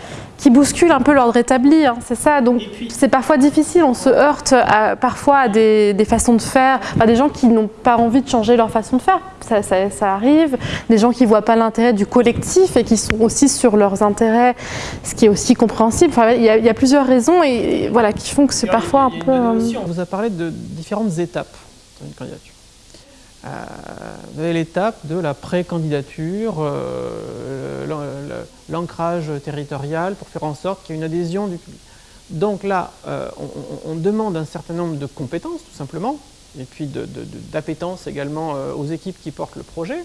qui bouscule un peu l'ordre établi, hein, c'est ça. Donc c'est parfois difficile, on se heurte parfois à des, façons de faire, à des gens qui n'ont pas envie de changer leur façon de faire, ça, arrive, des gens qui ne voient pas l'intérêt du collectif et qui sont aussi sur leurs intérêts, ce qui est aussi compréhensible. il, y a, plusieurs raisons et, voilà, qui font que c'est parfois un peu... Euh, on vous a parlé de différentes étapes dans une candidature. Euh, l'étape de la pré-candidature, euh, l'ancrage territorial pour faire en sorte qu'il y ait une adhésion du public. Donc là, euh, on, demande un certain nombre de compétences, tout simplement, et puis d'appétence également aux équipes qui portent le projet.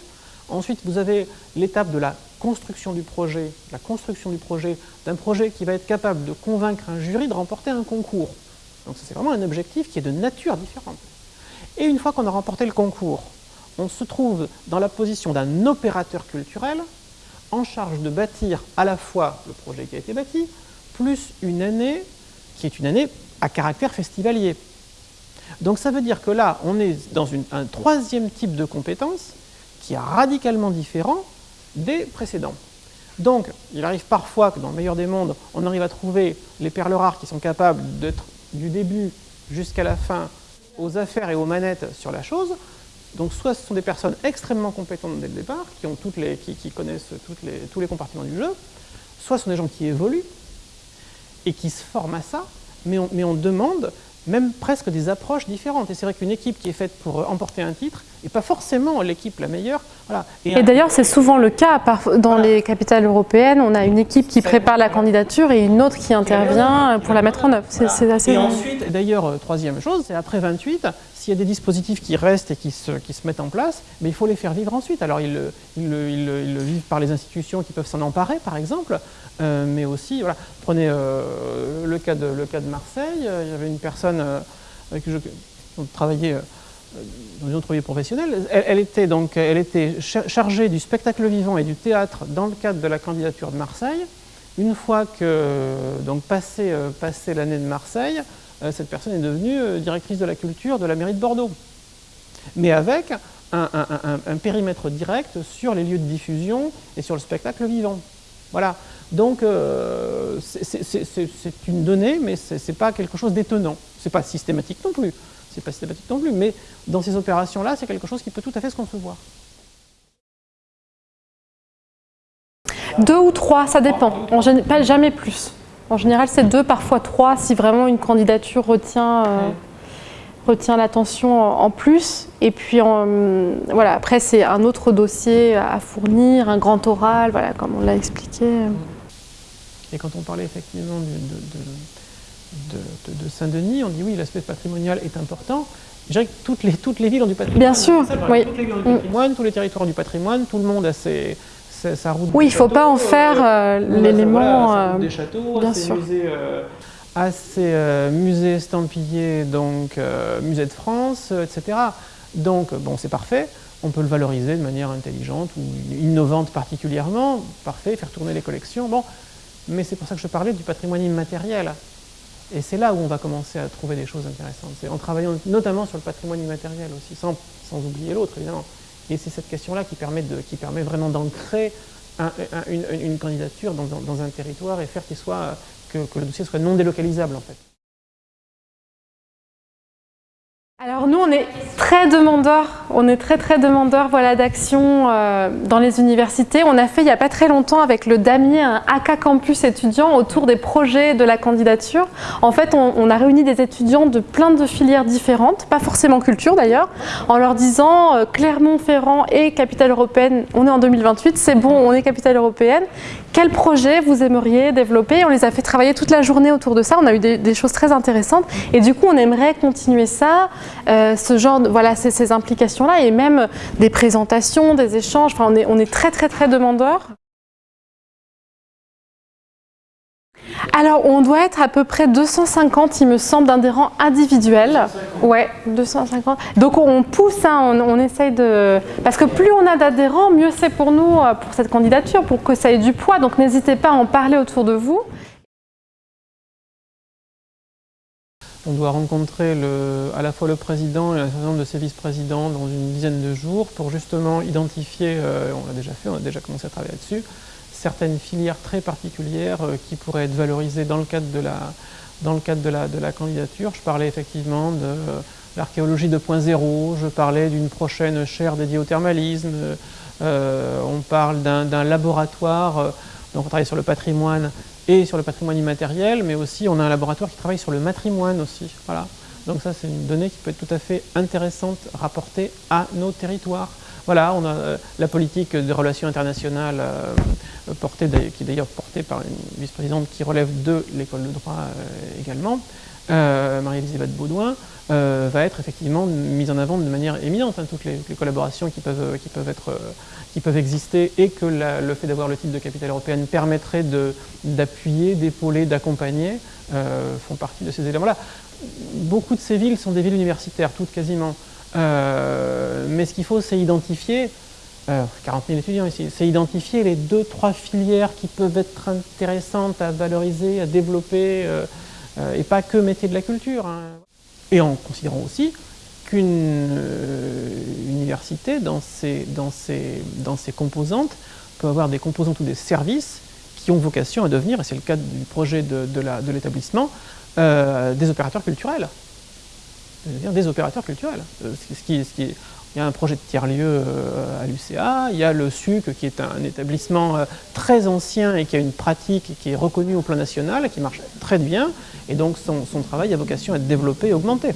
Ensuite, vous avez l'étape de la construction du projet, la construction du projet, d'un projet qui va être capable de convaincre un jury de remporter un concours. Donc c'est vraiment un objectif qui est de nature différente. Et une fois qu'on a remporté le concours, on se trouve dans la position d'un opérateur culturel en charge de bâtir à la fois le projet qui a été bâti, plus une année qui est une année à caractère festivalier. Donc ça veut dire que là, on est dans un troisième type de compétence qui est radicalement différent des précédents. Donc, il arrive parfois que dans le meilleur des mondes, on arrive à trouver les perles rares qui sont capables d'être du début jusqu'à la fin aux affaires et aux manettes sur la chose. Donc, soit ce sont des personnes extrêmement compétentes dès le départ, qui, ont toutes les, qui, connaissent les, tous les compartiments du jeu, soit ce sont des gens qui évoluent et qui se forment à ça, mais on, mais on demande même presque des approches différentes. Et c'est vrai qu'une équipe qui est faite pour emporter un titre n'est pas forcément l'équipe la meilleure. Voilà. Et, d'ailleurs, c'est souvent le cas dans les capitales européennes. On a une équipe qui prépare la candidature et une autre qui intervient pour la mettre en œuvre. C'est assez Et ensuite, d'ailleurs, euh, troisième chose, c'est après 28, s'il y a des dispositifs qui restent et qui se, qui se, mettent en place, mais il faut les faire vivre ensuite. Alors, ils, ils, ils, ils le vivent par les institutions qui peuvent s'en emparer, par exemple, euh, mais aussi, voilà, prenez euh, le, cas de, le cas de Marseille, euh, il y avait une personne avec qui je travaillais dans une entreprise professionnelle, elle, était donc elle était chargée du spectacle vivant et du théâtre dans le cadre de la candidature de Marseille. Une fois que, donc passé, passé l'année de Marseille, cette personne est devenue directrice de la culture de la mairie de Bordeaux. Mais avec un, périmètre direct sur les lieux de diffusion et sur le spectacle vivant. Voilà. Donc, euh, c'est une donnée, mais ce n'est pas quelque chose d'étonnant. Ce n'est pas systématique non plus. C'est pas systématique non plus, mais dans ces opérations-là, c'est quelque chose qui peut tout à fait se concevoir. Deux ou trois, ça dépend. En pas jamais plus. En général, c'est deux, parfois trois, si vraiment une candidature retient... Euh, retient l'attention en plus. Et puis, voilà, après, c'est un autre dossier à fournir, un grand oral, voilà, comme on l'a expliqué. Et quand on parlait effectivement de, de, Saint-Denis, on dit oui, l'aspect patrimonial est important. Je dirais que toutes les, toutes les villes ont du patrimoine. Bien sûr, oui. Toutes les villes ont du patrimoine, tous les territoires ont du patrimoine, tout le monde a ses, sa route Oui, il ne faut pas en faire euh, euh, l'élément... Euh, des châteaux, bien sûr. Musées, à ces musées estampillés, donc musée de France, etc. Donc, bon, c'est parfait. On peut le valoriser de manière intelligente ou innovante particulièrement. Parfait, faire tourner les collections. Bon, mais c'est pour ça que je parlais du patrimoine immatériel. Et c'est là où on va commencer à trouver des choses intéressantes. C'est en travaillant notamment sur le patrimoine immatériel aussi, sans, sans oublier l'autre évidemment. Et c'est cette question-là qui permet, qui permet vraiment d'ancrer une, candidature dans, un territoire et faire qu'il soit que, le dossier soit non délocalisable en fait. Alors nous, on est très demandeurs, on est très très demandeurs voilà, d'actions euh, dans les universités. On a fait il n'y a pas très longtemps avec le Damier un AK Campus étudiant autour des projets de la candidature. En fait, on, a réuni des étudiants de plein de filières différentes, pas forcément culture d'ailleurs, en leur disant euh, Clermont-Ferrand et capitale européenne, on est en 2028, c'est bon, on est capitale européenne. Quel projet vous aimeriez développer? On les a fait travailler toute la journée autour de ça, on a eu des, des choses très intéressantes et du coup on aimerait continuer ça. Euh, ce genre de, voilà, ces, implications-là et même des présentations, des échanges. Enfin, on est, on est très très très demandeurs. Alors, on doit être à peu près 250, il me semble, d'adhérents individuels. Ouais, 250. Donc, on pousse, hein, on, on, essaye de... Parce que plus on a d'adhérents, mieux c'est pour nous, euh, pour cette candidature, pour que ça ait du poids. Donc, n'hésitez pas à en parler autour de vous. On doit rencontrer le, à la fois le président et un certain nombre de ses vice-présidents dans une dizaine de jours pour justement identifier, euh, on l'a déjà fait, on a déjà commencé à travailler là-dessus, certaines filières très particulières euh, qui pourraient être valorisées dans le cadre de la, de la, candidature. Je parlais effectivement de l'archéologie 2.0, je parlais d'une prochaine chaire dédiée au thermalisme, euh, on parle d'un laboratoire, donc on travaille sur le patrimoine et sur le patrimoine immatériel, mais aussi on a un laboratoire qui travaille sur le matrimoine aussi. Donc ça c'est une donnée qui peut être tout à fait intéressante rapportée à nos territoires. Voilà, on a euh, la politique des relations internationales euh, portée, qui est d'ailleurs portée par une vice-présidente qui relève de l'école de droit euh, également, Marie-Elisabeth Baudouin, va être effectivement mise en avant de manière éminente. Hein, toutes les, collaborations qui peuvent, exister et que le fait d'avoir le titre de capitale européenne permettrait d'appuyer, d'épauler, d'accompagner, font partie de ces éléments-là. Beaucoup de ces villes sont des villes universitaires, toutes quasiment. Euh, mais ce qu'il faut, c'est identifier, 40 euh, 000 étudiants ici, c'est identifier les deux, trois filières qui peuvent être intéressantes à valoriser, à développer, et pas que métier de la culture. Hein. Et en considérant aussi qu'une euh, université, dans ses, composantes, peut avoir des composantes ou des services qui ont vocation à devenir, et c'est le cas du projet de, l'établissement, euh, des opérateurs culturels. Des opérateurs culturels. Euh, qui, il y a un projet de tiers-lieu euh, à l'UCA, il y a le SUC qui est un établissement très ancien et qui a une pratique qui est reconnue au plan national, qui marche très bien, et donc son, son travail a vocation à être développé et augmenté.